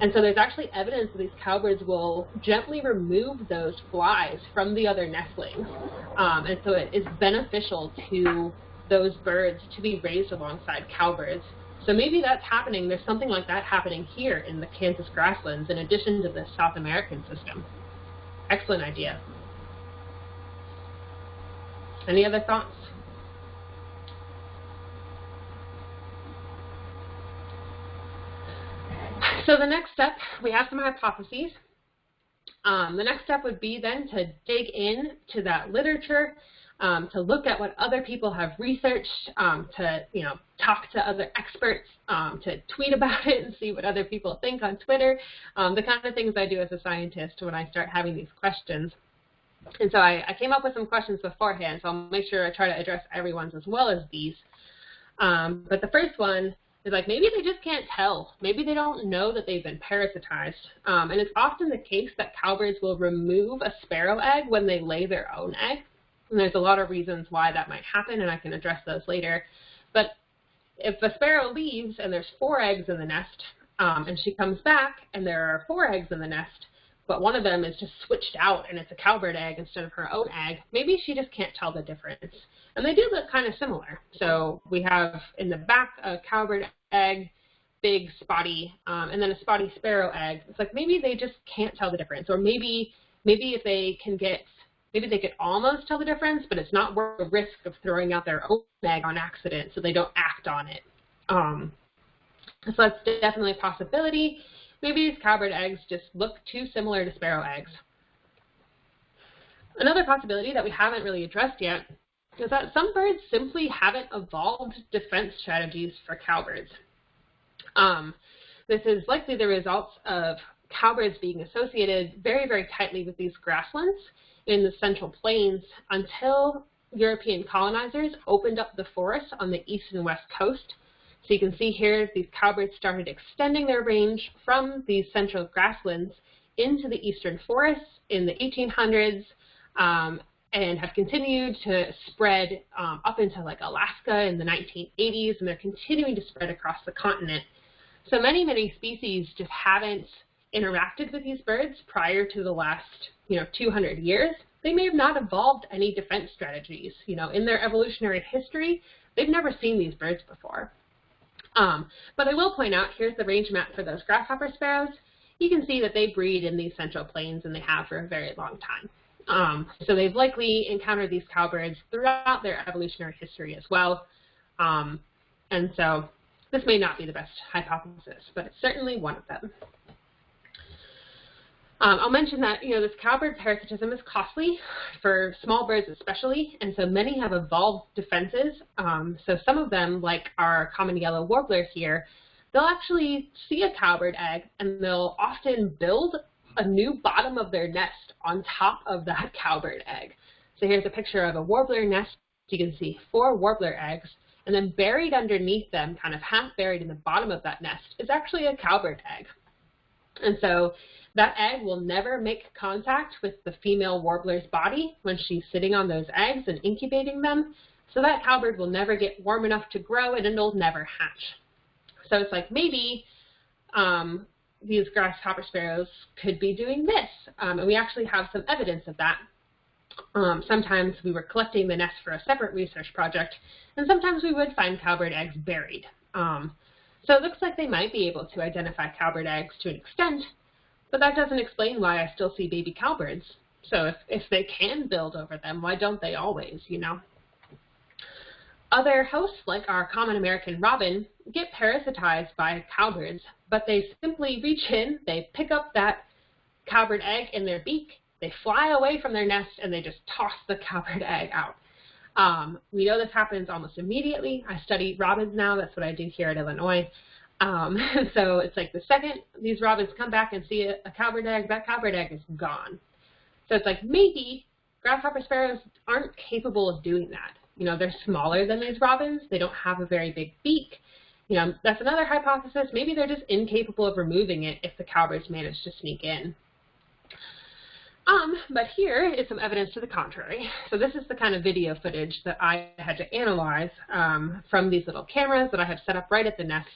And so there's actually evidence that these cowbirds will gently remove those flies from the other nestlings. Um, and so it is beneficial to those birds to be raised alongside cowbirds. So maybe that's happening, there's something like that happening here in the Kansas grasslands in addition to the South American system. Excellent idea. Any other thoughts? So the next step, we have some hypotheses. Um, the next step would be then to dig in to that literature, um, to look at what other people have researched, um, to you know talk to other experts, um, to tweet about *laughs* it and see what other people think on Twitter, um, the kind of things I do as a scientist when I start having these questions. And so I, I, came up with some questions beforehand, so I'll make sure I try to address everyone's as well as these. Um, but the first one is like maybe they just can't tell. Maybe they don't know that they've been parasitized. Um, and it's often the case that cowbirds will remove a sparrow egg when they lay their own egg. And there's a lot of reasons why that might happen, and I can address those later. But if a sparrow leaves and there's four eggs in the nest, um, and she comes back and there are four eggs in the nest, but one of them is just switched out and it's a cowbird egg instead of her own egg, maybe she just can't tell the difference. And they do look kind of similar. So we have in the back a cowbird egg, big spotty, um, and then a spotty sparrow egg. It's like maybe they just can't tell the difference. Or maybe maybe if they can get, maybe they could almost tell the difference, but it's not worth the risk of throwing out their own egg on accident so they don't act on it. Um, so that's definitely a possibility. Maybe these cowbird eggs just look too similar to sparrow eggs. Another possibility that we haven't really addressed yet is that some birds simply haven't evolved defense strategies for cowbirds. Um, this is likely the results of cowbirds being associated very, very tightly with these grasslands in the central plains until European colonizers opened up the forests on the east and west coast so you can see here these cowbirds started extending their range from these central grasslands into the eastern forests in the 1800s um, and have continued to spread um, up into like Alaska in the 1980s and they're continuing to spread across the continent. So many, many species just haven't interacted with these birds prior to the last, you know, 200 years. They may have not evolved any defense strategies. You know, in their evolutionary history, they've never seen these birds before. Um, but I will point out, here's the range map for those grasshopper sparrows. You can see that they breed in these central plains and they have for a very long time. Um, so they've likely encountered these cowbirds throughout their evolutionary history as well. Um, and so this may not be the best hypothesis, but it's certainly one of them. Um, I'll mention that you know this cowbird parasitism is costly for small birds especially, and so many have evolved defenses. Um, so some of them, like our common yellow warbler here, they'll actually see a cowbird egg and they'll often build a new bottom of their nest on top of that *laughs* cowbird egg. So here's a picture of a warbler nest. You can see four warbler eggs, and then buried underneath them, kind of half buried in the bottom of that nest, is actually a cowbird egg. And so that egg will never make contact with the female warbler's body when she's sitting on those eggs and incubating them. So that cowbird will never get warm enough to grow and it'll never hatch. So it's like maybe um, these grasshopper sparrows could be doing this. Um, and we actually have some evidence of that. Um, sometimes we were collecting the nest for a separate research project, and sometimes we would find cowbird eggs buried. Um, so it looks like they might be able to identify cowbird eggs to an extent, but that doesn't explain why I still see baby cowbirds. So if, if they can build over them, why don't they always, you know? Other hosts, like our common American robin, get parasitized by cowbirds, but they simply reach in, they pick up that cowbird egg in their beak, they fly away from their nest, and they just toss the cowbird egg out. Um, we know this happens almost immediately. I study robins now. That's what I do here at Illinois. Um, *laughs* so it's like the second these robins come back and see a, a cowbird egg, that cowbird egg is gone. So it's like maybe grasshopper sparrows aren't capable of doing that. You know, they're smaller than these robins. They don't have a very big beak. You know, that's another hypothesis. Maybe they're just incapable of removing it if the cowbirds manage to sneak in. Um, but here is some evidence to the contrary. So this is the kind of video footage that I had to analyze um, from these little cameras that I have set up right at the nest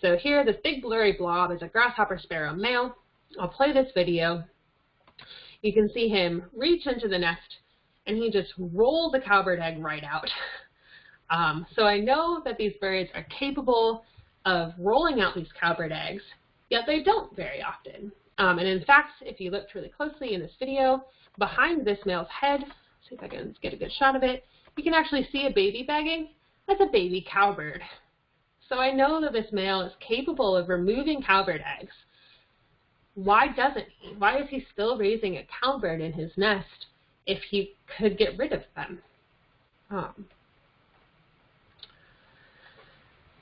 so here, this big blurry blob is a grasshopper sparrow male. I'll play this video. You can see him reach into the nest, and he just rolls the cowbird egg right out. *laughs* Um, so I know that these birds are capable of rolling out these cowbird eggs, yet they don't very often. Um, and in fact, if you looked really closely in this video, behind this male's head, see if I can get a good shot of it, you can actually see a baby begging. That's a baby cowbird. So I know that this male is capable of removing cowbird eggs. Why doesn't he? Why is he still raising a cowbird in his nest if he could get rid of them? Um,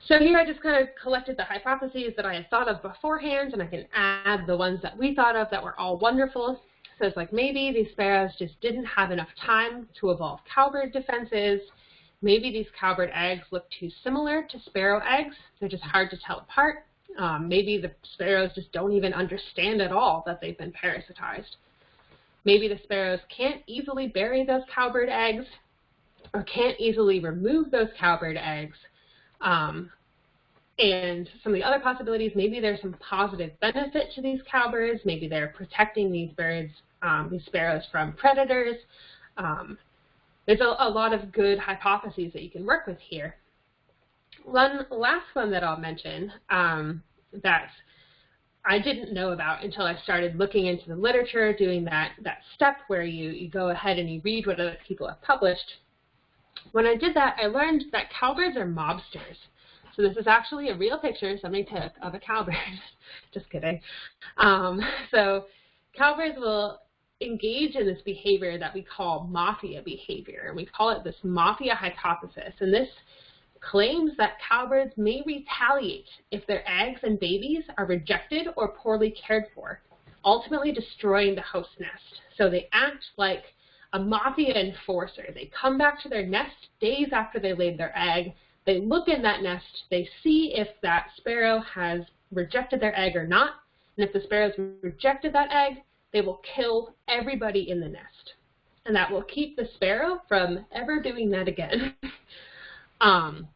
so here I just kind of collected the hypotheses that I had thought of beforehand, and I can add the ones that we thought of that were all wonderful. So it's like maybe these sparrows just didn't have enough time to evolve cowbird defenses. Maybe these cowbird eggs look too similar to sparrow eggs. They're just hard to tell apart. Um, maybe the sparrows just don't even understand at all that they've been parasitized. Maybe the sparrows can't easily bury those cowbird eggs or can't easily remove those cowbird eggs um, and some of the other possibilities, maybe there's some positive benefit to these cowbirds. Maybe they're protecting these birds, um, these sparrows from predators. Um, there's a, a, lot of good hypotheses that you can work with here. One last one that I'll mention um, that I didn't know about until I started looking into the literature, doing that, that step where you, you go ahead and you read what other people have published. When I did that, I learned that cowbirds are mobsters. So this is actually a real picture somebody took of a cowbird. *laughs* Just kidding. Um, so cowbirds will engage in this behavior that we call mafia behavior. And we call it this mafia hypothesis. And this claims that cowbirds may retaliate if their eggs and babies are rejected or poorly cared for, ultimately destroying the host nest. So they act like a mafia enforcer. They come back to their nest days after they laid their egg. They look in that nest. They see if that sparrow has rejected their egg or not. And if the sparrows rejected that egg, they will kill everybody in the nest. And that will keep the sparrow from ever doing that again. *laughs* um,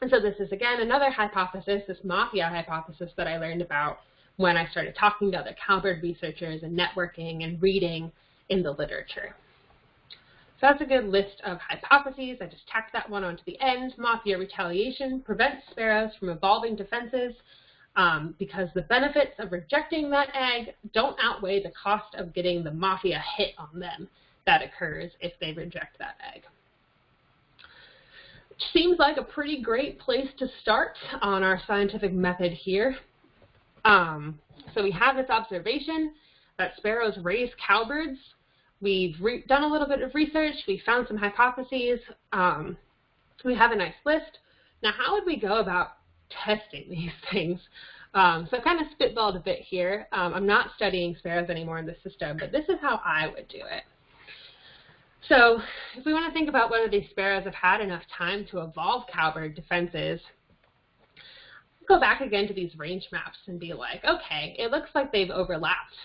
and so this is, again, another hypothesis, this mafia hypothesis that I learned about when I started talking to other cowbird researchers and networking and reading in the literature. So that's a good list of hypotheses. I just tacked that one onto the end. Mafia retaliation prevents sparrows from evolving defenses um, because the benefits of rejecting that egg don't outweigh the cost of getting the mafia hit on them that occurs if they reject that egg. Seems like a pretty great place to start on our scientific method here. Um, so we have this observation that sparrows raise cowbirds We've done a little bit of research. We found some hypotheses. Um, we have a nice list. Now, how would we go about testing *laughs* these things? Um, so I kind of spitballed a bit here. Um, I'm not studying sparrows anymore in the system, but this is how I would do it. So if we want to think about whether these sparrows have had enough time to evolve cowbird defenses, go back again to these range maps and be like, okay, it looks like they've overlapped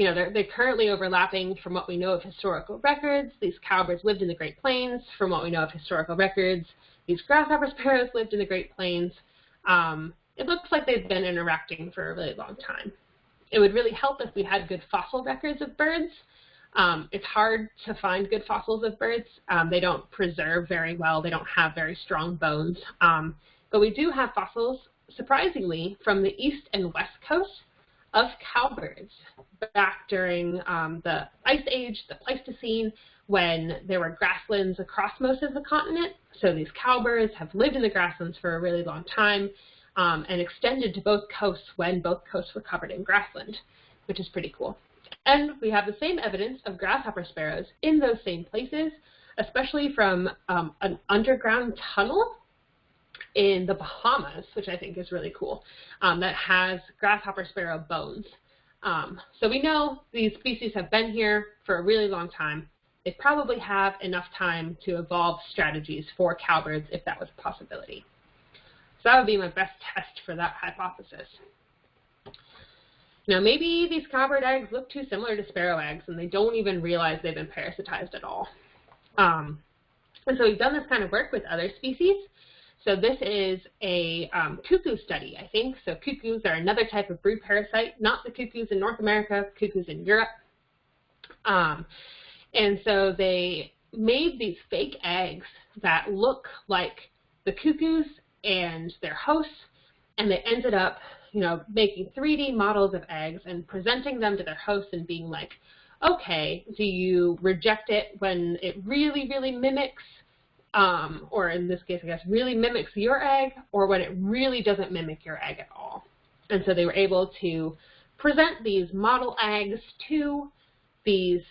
you know, they're, they're currently overlapping from what we know of historical records. These cowbirds lived in the Great Plains. From what we know of historical records, these grasshopper sparrows lived in the Great Plains. Um, it looks like they've been interacting for a really long time. It would really help if we had good fossil records of birds. Um, it's hard to find good fossils of birds. Um, they don't preserve very well. They don't have very strong bones. Um, but we do have fossils, surprisingly, from the east and west coast of cowbirds back during um, the Ice Age, the Pleistocene, when there were grasslands across most of the continent. So these cowbirds have lived in the grasslands for a really long time um, and extended to both coasts when both coasts were covered in grassland, which is pretty cool. And we have the same evidence of grasshopper sparrows in those same places, especially from um, an underground tunnel in the Bahamas, which I think is really cool, um, that has grasshopper sparrow bones. Um, so we know these species have been here for a really long time. They probably have enough time to evolve strategies for cowbirds if that was a possibility. So that would be my best test for that hypothesis. Now maybe these cowbird eggs look too similar to sparrow eggs and they don't even realize they've been parasitized at all. Um, and so we've done this kind of work with other species. So this is a um, cuckoo study, I think. So cuckoos are another type of brood parasite, not the cuckoos in North America, cuckoos in Europe. Um, and so they made these fake eggs that look like the cuckoos and their hosts, and they ended up, you know, making 3D models of eggs and presenting them to their hosts and being like, okay, do you reject it when it really, really mimics, um, or in this case, I guess, really mimics your egg, or when it really doesn't mimic your egg at all? And so they were able to present these model eggs to these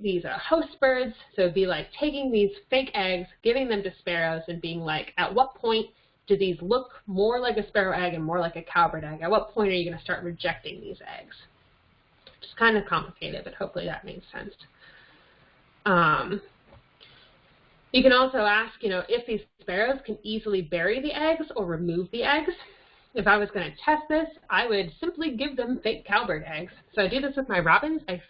these are host birds. So it'd be like taking these fake eggs, giving them to sparrows, and being like, at what point do these look more like a sparrow egg and more like a cowbird egg? At what point are you going to start rejecting these eggs? It's kind of complicated, but hopefully that makes sense. Um, you can also ask, you know, if these sparrows can easily bury the eggs or remove the eggs. If I was going to test this, I would simply give them fake cowbird eggs. So I do this with my robins. I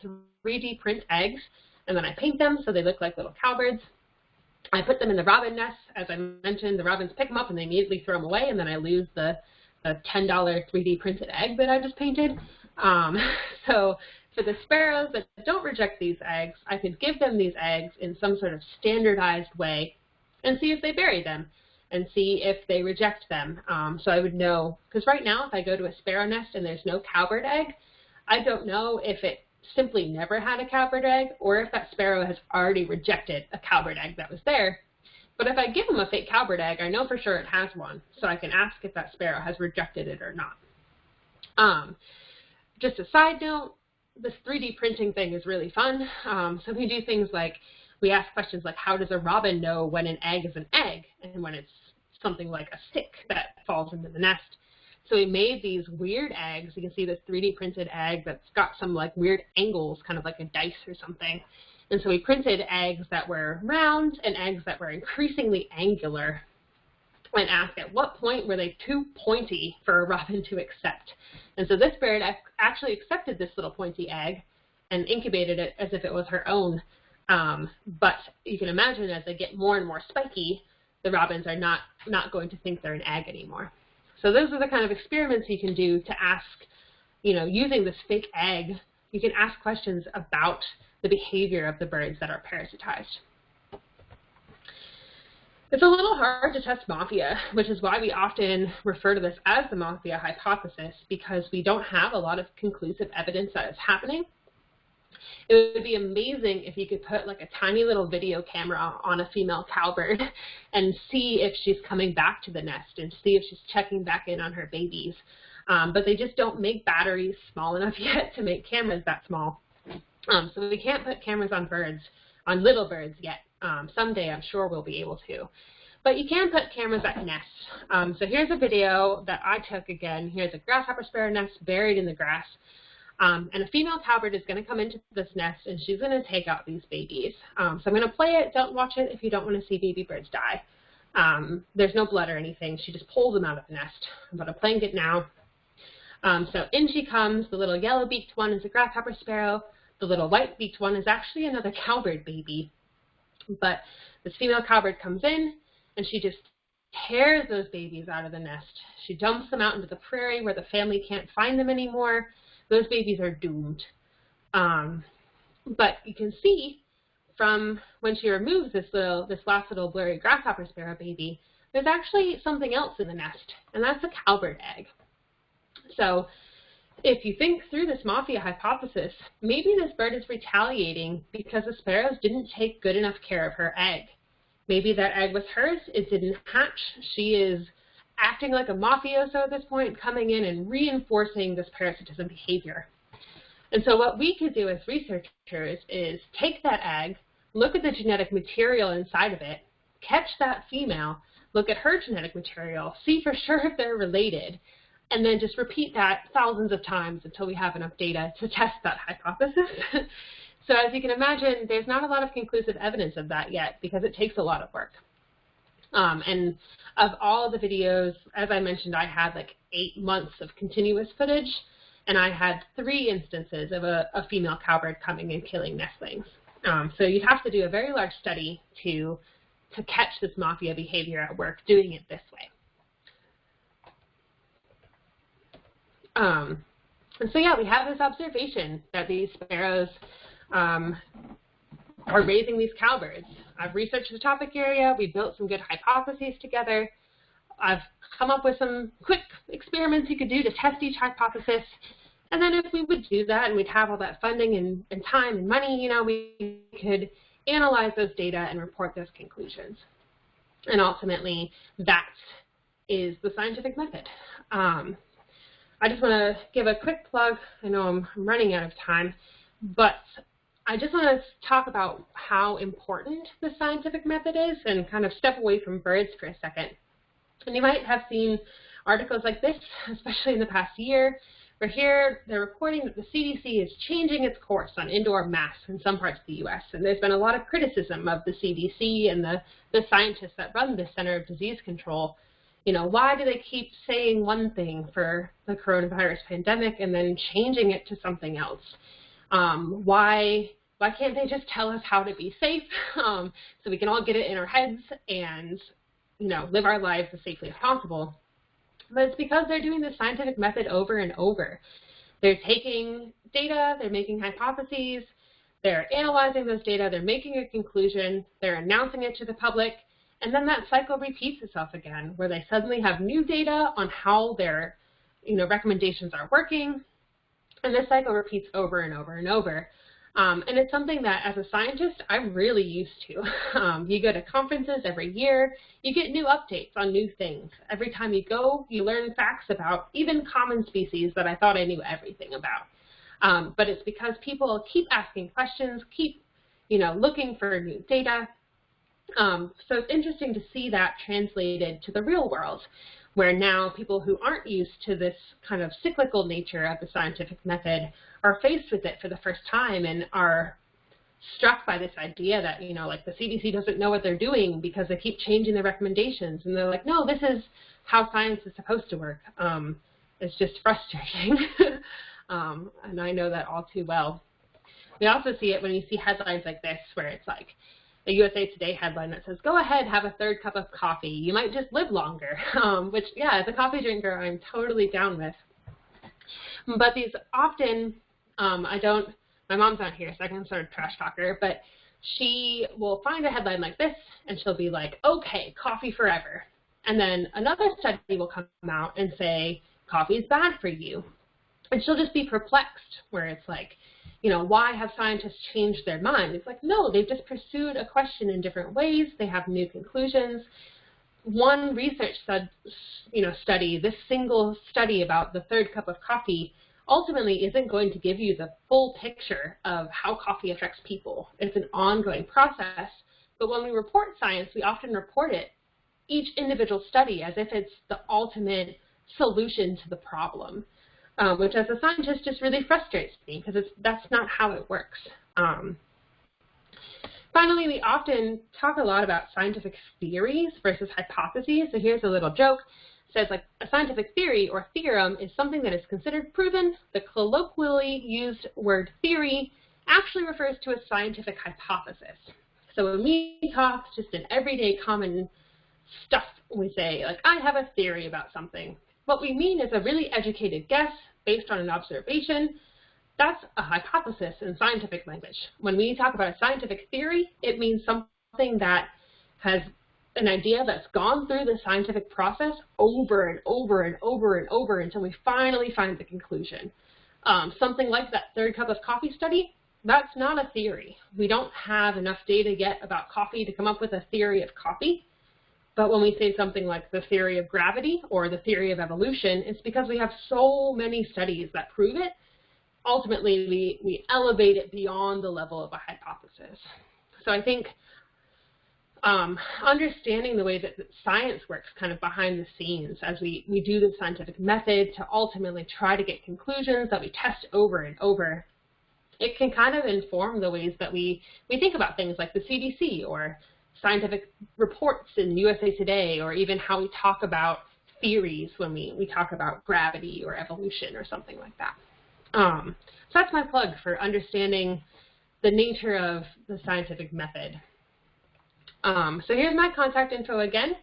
3D print eggs, and then I paint them so they look like little cowbirds. I put them in the robin nests. As I mentioned, the robins pick them up and they immediately throw them away, and then I lose the, the $10 3D printed egg that I just painted. Um, *laughs* so for the sparrows that don't reject these eggs, I could give them these eggs in some sort of standardized way and see if they bury them and see if they reject them. Um, so I would know, because right now if I go to a sparrow nest and there's no cowbird egg, I don't know if it simply never had a cowbird egg or if that sparrow has already rejected a cowbird egg that was there. But if I give him a fake cowbird egg, I know for sure it has one, so I can ask if that sparrow has rejected it or not. Um, just a side note, this 3D printing thing is really fun. Um, so we do things like we ask questions like how does a robin know when an egg is an egg and when it's something like a stick that falls into the nest. So we made these weird eggs. You can see this 3D printed egg that's got some like weird angles, kind of like a dice or something. And so we printed eggs that were round and eggs that were increasingly angular and asked at what point were they too pointy for a robin to accept. And so this bird actually accepted this little pointy egg and incubated it as if it was her own. Um, but you can imagine as they get more and more spiky, the robins are not, not going to think they're an egg anymore. So those are the kind of experiments you can do to ask, you know, using this fake egg, you can ask questions about the behavior of the birds that are parasitized. It's a little hard to test mafia, which is why we often refer to this as the mafia hypothesis, because we don't have a lot of conclusive evidence that it's happening. It would be amazing if you could put like a tiny little video camera on a female cowbird *laughs* and see if she's coming back to the nest and see if she's checking back in on her babies. Um, but they just don't make batteries small enough *laughs* yet to make cameras that small. Um, so we can't put cameras on birds, on little birds yet. Um, someday I'm sure we'll be able to. But you can put cameras at nests. Um, so here's a video that I took again. Here's a grasshopper sparrow nest buried in the grass. Um, and a female cowbird is going to come into this nest and she's going to take out these babies. Um, so I'm going to play it. Don't watch it if you don't want to see baby birds die. Um, there's no blood or anything. She just pulls them out of the nest. But I'm playing it now. Um, so in she comes. The little yellow-beaked one is a grasshopper sparrow. The little white-beaked one is actually another cowbird baby. But this female cowbird comes in and she just tears those babies out of the nest. She dumps them out into the prairie where the family can't find them anymore those babies are doomed. Um, but you can see from when she removes this little, this last little blurry grasshopper sparrow baby, there's actually something else in the nest, and that's a cowbird egg. So if you think through this mafia hypothesis, maybe this bird is retaliating because the sparrows didn't take good enough care of her egg. Maybe that egg was hers, it didn't hatch, she is acting like a mafioso at this point, coming in and reinforcing this parasitism behavior. And so what we could do as researchers is take that egg, look at the genetic material inside of it, catch that female, look at her genetic material, see for sure if they're related, and then just repeat that thousands of times until we have enough data to test that hypothesis. *laughs* so as you can imagine, there's not a lot of conclusive evidence of that yet because it takes a lot of work. Um, and of all the videos, as I mentioned, I had like eight months of continuous footage, and I had three instances of a, a female cowbird coming and killing nestlings. Um, so you'd have to do a very large study to, to catch this mafia behavior at work doing it this way. Um, and so yeah, we have this observation that these sparrows um, are raising these cowbirds. I've researched the topic area. We built some good hypotheses together. I've come up with some quick experiments you could do to test each hypothesis. And then if we would do that and we'd have all that funding and, and time and money, you know, we could analyze those data and report those conclusions. And ultimately, that is the scientific method. Um, I just want to give a quick plug. I know I'm running out of time, but I just want to talk about how important the scientific method is and kind of step away from birds for a second. And you might have seen articles like this, *laughs* especially in the past year, where here they're reporting that the CDC is changing its course on indoor masks in some parts of the U.S. And there's been a lot of criticism of the CDC and the, the scientists that run the Center of Disease Control. You know, why do they keep saying one thing for the coronavirus pandemic and then changing it to something else? Um, why why can't they just tell us how to be safe *laughs* um, so we can all get it in our heads and you know live our lives as safely as possible? But it's because they're doing the scientific method over and over. They're taking data, they're making hypotheses, they're analyzing those data, they're making a conclusion, they're announcing it to the public, and then that cycle repeats itself again, where they suddenly have new data on how their you know, recommendations are working, and this cycle repeats over and over and over. Um, and it's something that, as a scientist, I'm really used to. *laughs* Um, you go to conferences every year, you get new updates on new things. Every time you go, you learn facts about even common species that I thought I knew everything about. Um, but it's because people keep asking questions, keep you know, looking for new data. Um, so it's interesting to see that translated to the real world where now people who aren't used to this kind of cyclical nature of the scientific method are faced with it for the first time and are struck by this idea that, you know, like the CDC doesn't know what they're doing because they keep changing their recommendations. And they're like, no, this is how science is supposed to work. Um, it's just frustrating. *laughs* um, and I know that all too well. We also see it when you see headlines like this where it's like, a USA Today headline that says, go ahead, have a third cup of coffee. You might just live longer, *laughs* um, which, yeah, as a coffee drinker, I'm totally down with. But these often, um, I don't, my mom's not here, so I can sort of trash talk her, but she will find a headline like this, and she'll be like, okay, coffee forever. And then another study will come out and say, coffee is bad for you. And she'll just be perplexed, where it's like, you know, why have scientists changed their mind? It's like, no, they've just pursued a question in different ways. They have new conclusions. One research stud, you know, study, this single study about the third cup of coffee, ultimately isn't going to give you the full picture of how coffee affects people. It's an ongoing process. But when we report science, we often report it, each individual study, as if it's the ultimate solution to the problem um, which as a scientist just really frustrates me because that's not how it works. Um, finally, we often talk a lot about scientific theories versus hypotheses. So here's a little joke. It says like a scientific theory or theorem is something that is considered proven. The colloquially used word theory actually refers to a scientific hypothesis. So when we talk just in everyday common stuff, we say like, I have a theory about something. What we mean is a really educated guess based on an observation. That's a hypothesis in scientific language. When we talk about a scientific theory, it means something that has an idea that's gone through the scientific process over and over and over and over until we finally find the conclusion. Um, something like that third cup of coffee study, that's not a theory. We don't have enough data yet about coffee to come up with a theory of coffee. But when we say something like the theory of gravity or the theory of evolution, it's because we have so many studies that prove it. Ultimately, we, we elevate it beyond the level of a hypothesis. So I think um, understanding the way that science works kind of behind the scenes as we, we do the scientific method to ultimately try to get conclusions that we test over and over, it can kind of inform the ways that we, we think about things like the CDC or scientific reports in USA Today or even how we talk about theories when we, we talk about gravity or evolution or something like that. Um, so that's my plug for understanding the nature of the scientific method. Um, so here's my contact info again.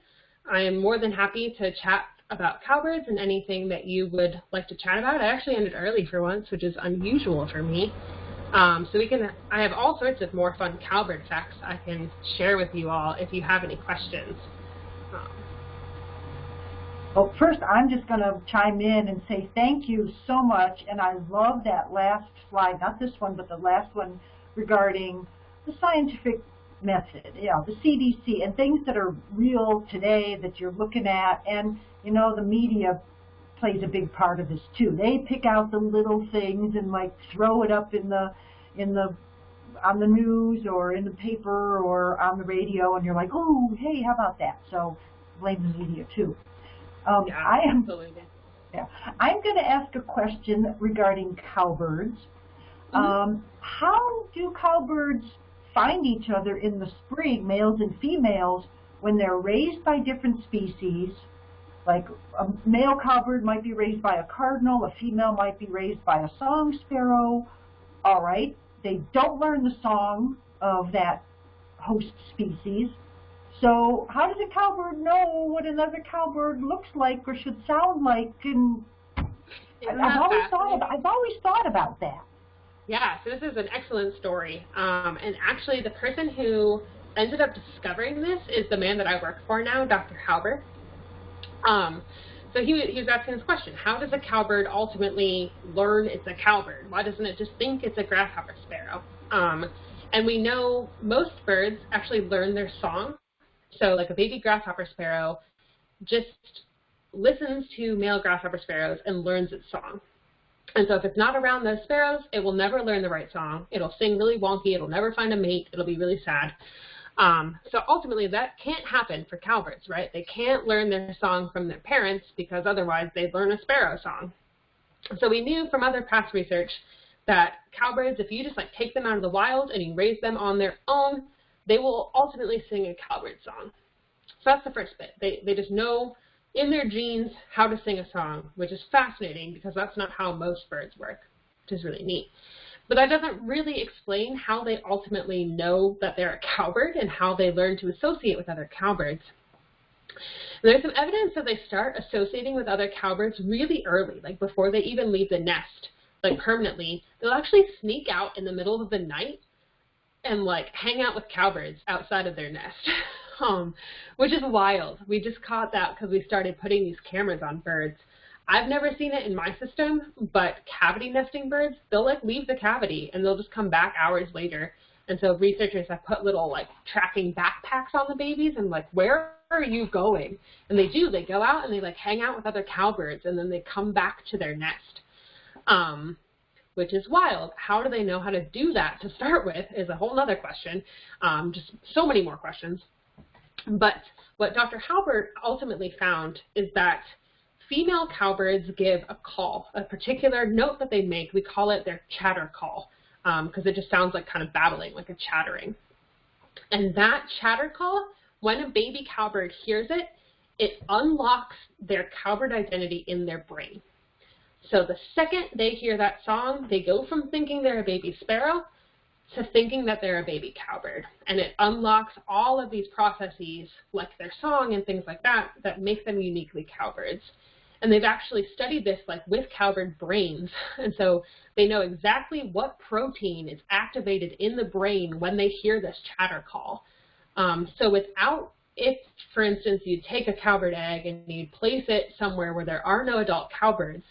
I am more than happy to chat about cowbirds and anything that you would like to chat about. I actually ended early for once, which is unusual for me. Um, so we can, I have all sorts of more fun cowbird facts I can share with you all if you have any questions. Um, Well, first, I'm just going to chime in and say thank you so much, and I love that last slide, not this one, but the last one regarding the scientific method, you know, the CDC, and things that are real today that you're looking at, and, you know, the media plays a big part of this too. They pick out the little things and like throw it up in the, in the, on the news or in the paper or on the radio, and you're like, oh, hey, how about that? So blame the media too. Um, Yeah, I am absolutely. yeah. I'm going to ask a question regarding cowbirds. Mm-hmm. Um, how do cowbirds find each other in the spring, males and females, when they're raised by different species? Like a male cowbird might be raised by a cardinal, a female might be raised by a song sparrow. All right, they don't learn the song of that host species. So how does a cowbird know what another cowbird looks like or should sound like? And I've always thought about, I've always thought about that. Yeah, so this is an excellent story. Um, and actually, the person who ended up discovering this is the man that I work for now, Dr. Hauber. Um, so he, he was asking this question, how does a cowbird ultimately learn it's a cowbird? Why doesn't it just think it's a grasshopper sparrow? Um, and we know most birds actually learn their song. So like a baby grasshopper sparrow just listens to male grasshopper sparrows and learns its song. And so if it's not around those sparrows, it will never learn the right song. It'll sing really wonky. It'll never find a mate. It'll be really sad. Um, so ultimately, that can't happen for cowbirds, right? They can't learn their song from their parents because otherwise they'd learn a sparrow song. So we knew from other past research that cowbirds, if you just like take them out of the wild and you raise them on their own, they will ultimately sing a cowbird song. So that's the first bit. They, they just know in their genes how to sing a song, which is fascinating because that's not how most birds work, which is really neat. But that doesn't really explain how they ultimately know that they're a cowbird and how they learn to associate with other cowbirds. There's some evidence that they start associating with other cowbirds really early, like before they even leave the nest, like permanently. They'll actually sneak out in the middle of the night and like hang out with cowbirds outside of their nest. *laughs* um, which is wild. We just caught that because we started putting these cameras on birds. I've never seen it in my system, but cavity nesting birds, they'll like leave the cavity and they'll just come back hours later. And so researchers have put little like tracking backpacks on the babies and like, where are you going? And they do, they go out and they like hang out with other cowbirds and then they come back to their nest. Um, which is wild. How do they know how to do that to start with is a whole other question. Um, just so many more questions. But what Dr. Hauber ultimately found is that female cowbirds give a call, a particular note that they make. We call it their chatter call because um, it just sounds like kind of babbling, like a chattering. And that chatter call, when a baby cowbird hears it, it unlocks their cowbird identity in their brain. So the second they hear that song, they go from thinking they're a baby sparrow to thinking that they're a baby cowbird. And it unlocks all of these processes, like their song and things like that, that make them uniquely cowbirds. And they've actually studied this like with cowbird brains. *laughs* And so they know exactly what protein is activated in the brain when they hear this chatter call. Um, so without, if for instance you take a cowbird egg and you place it somewhere where there are no adult cowbirds,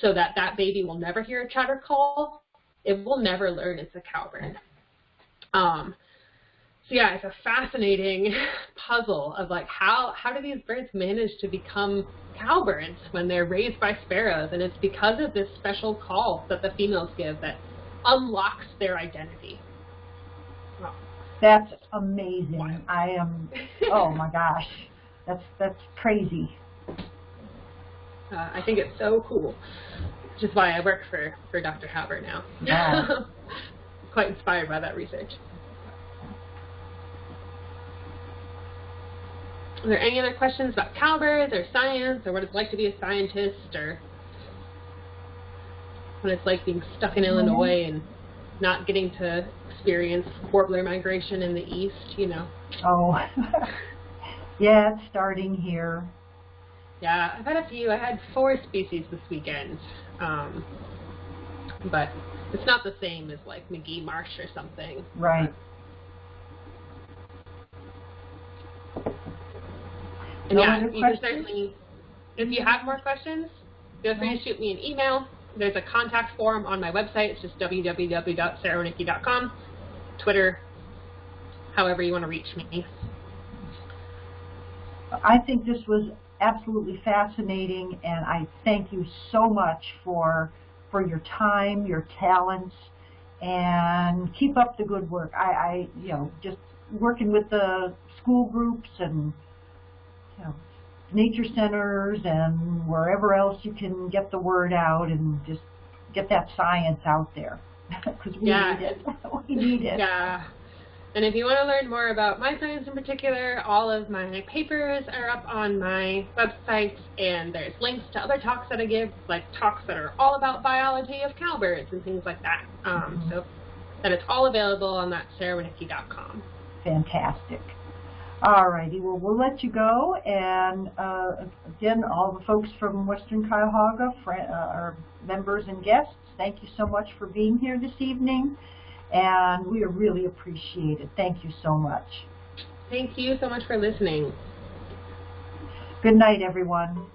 so that that baby will never hear a chatter call, it will never learn it's a cowbird. Um, so yeah, it's a fascinating *laughs* puzzle of like how how do these birds manage to become cowbirds when they're raised by sparrows, and it's because of this special call that the females give that unlocks their identity. Wow. That's amazing. I am. Oh my gosh, that's that's crazy. Uh, I think it's so cool, which is why I work for for Dr. Hauber now. Yeah. *laughs* Quite inspired by that research. Are there any other questions about cowbirds or science or what it's like to be a scientist or what it's like being stuck in Illinois and not getting to experience warbler migration in the east, you know? Oh, *laughs* yeah, it's starting here. Yeah, I've had a few. I had four species this weekend, um, but it's not the same as like Magee Marsh or something. Right. No yeah, you can certainly if you have more questions, feel free to shoot me an email. There's a contact form on my website. It's just www.sarahwinnicki.com. Twitter, however you want to reach me. I think this was absolutely fascinating, and I thank you so much for for your time, your talents, and keep up the good work. I, I you know, just working with the school groups and you know, nature centers and wherever else you can get the word out and just get that science out there *laughs* because we Yeah. need it. *laughs* we need it. Yeah. And if you want to learn more about my science in particular, all of my papers are up on my website, and there's links to other talks that I give, like talks that are all about biology of cowbirds and things like that. Um, so that it's all available on that sarahwinnicki.com. Fantastic. All righty, well, we'll let you go. And uh, again, all the folks from Western Cuyahoga, uh, our members and guests, thank you so much for being here this evening. And we are really appreciate it. Thank you so much. Thank you so much for listening. Good night, everyone.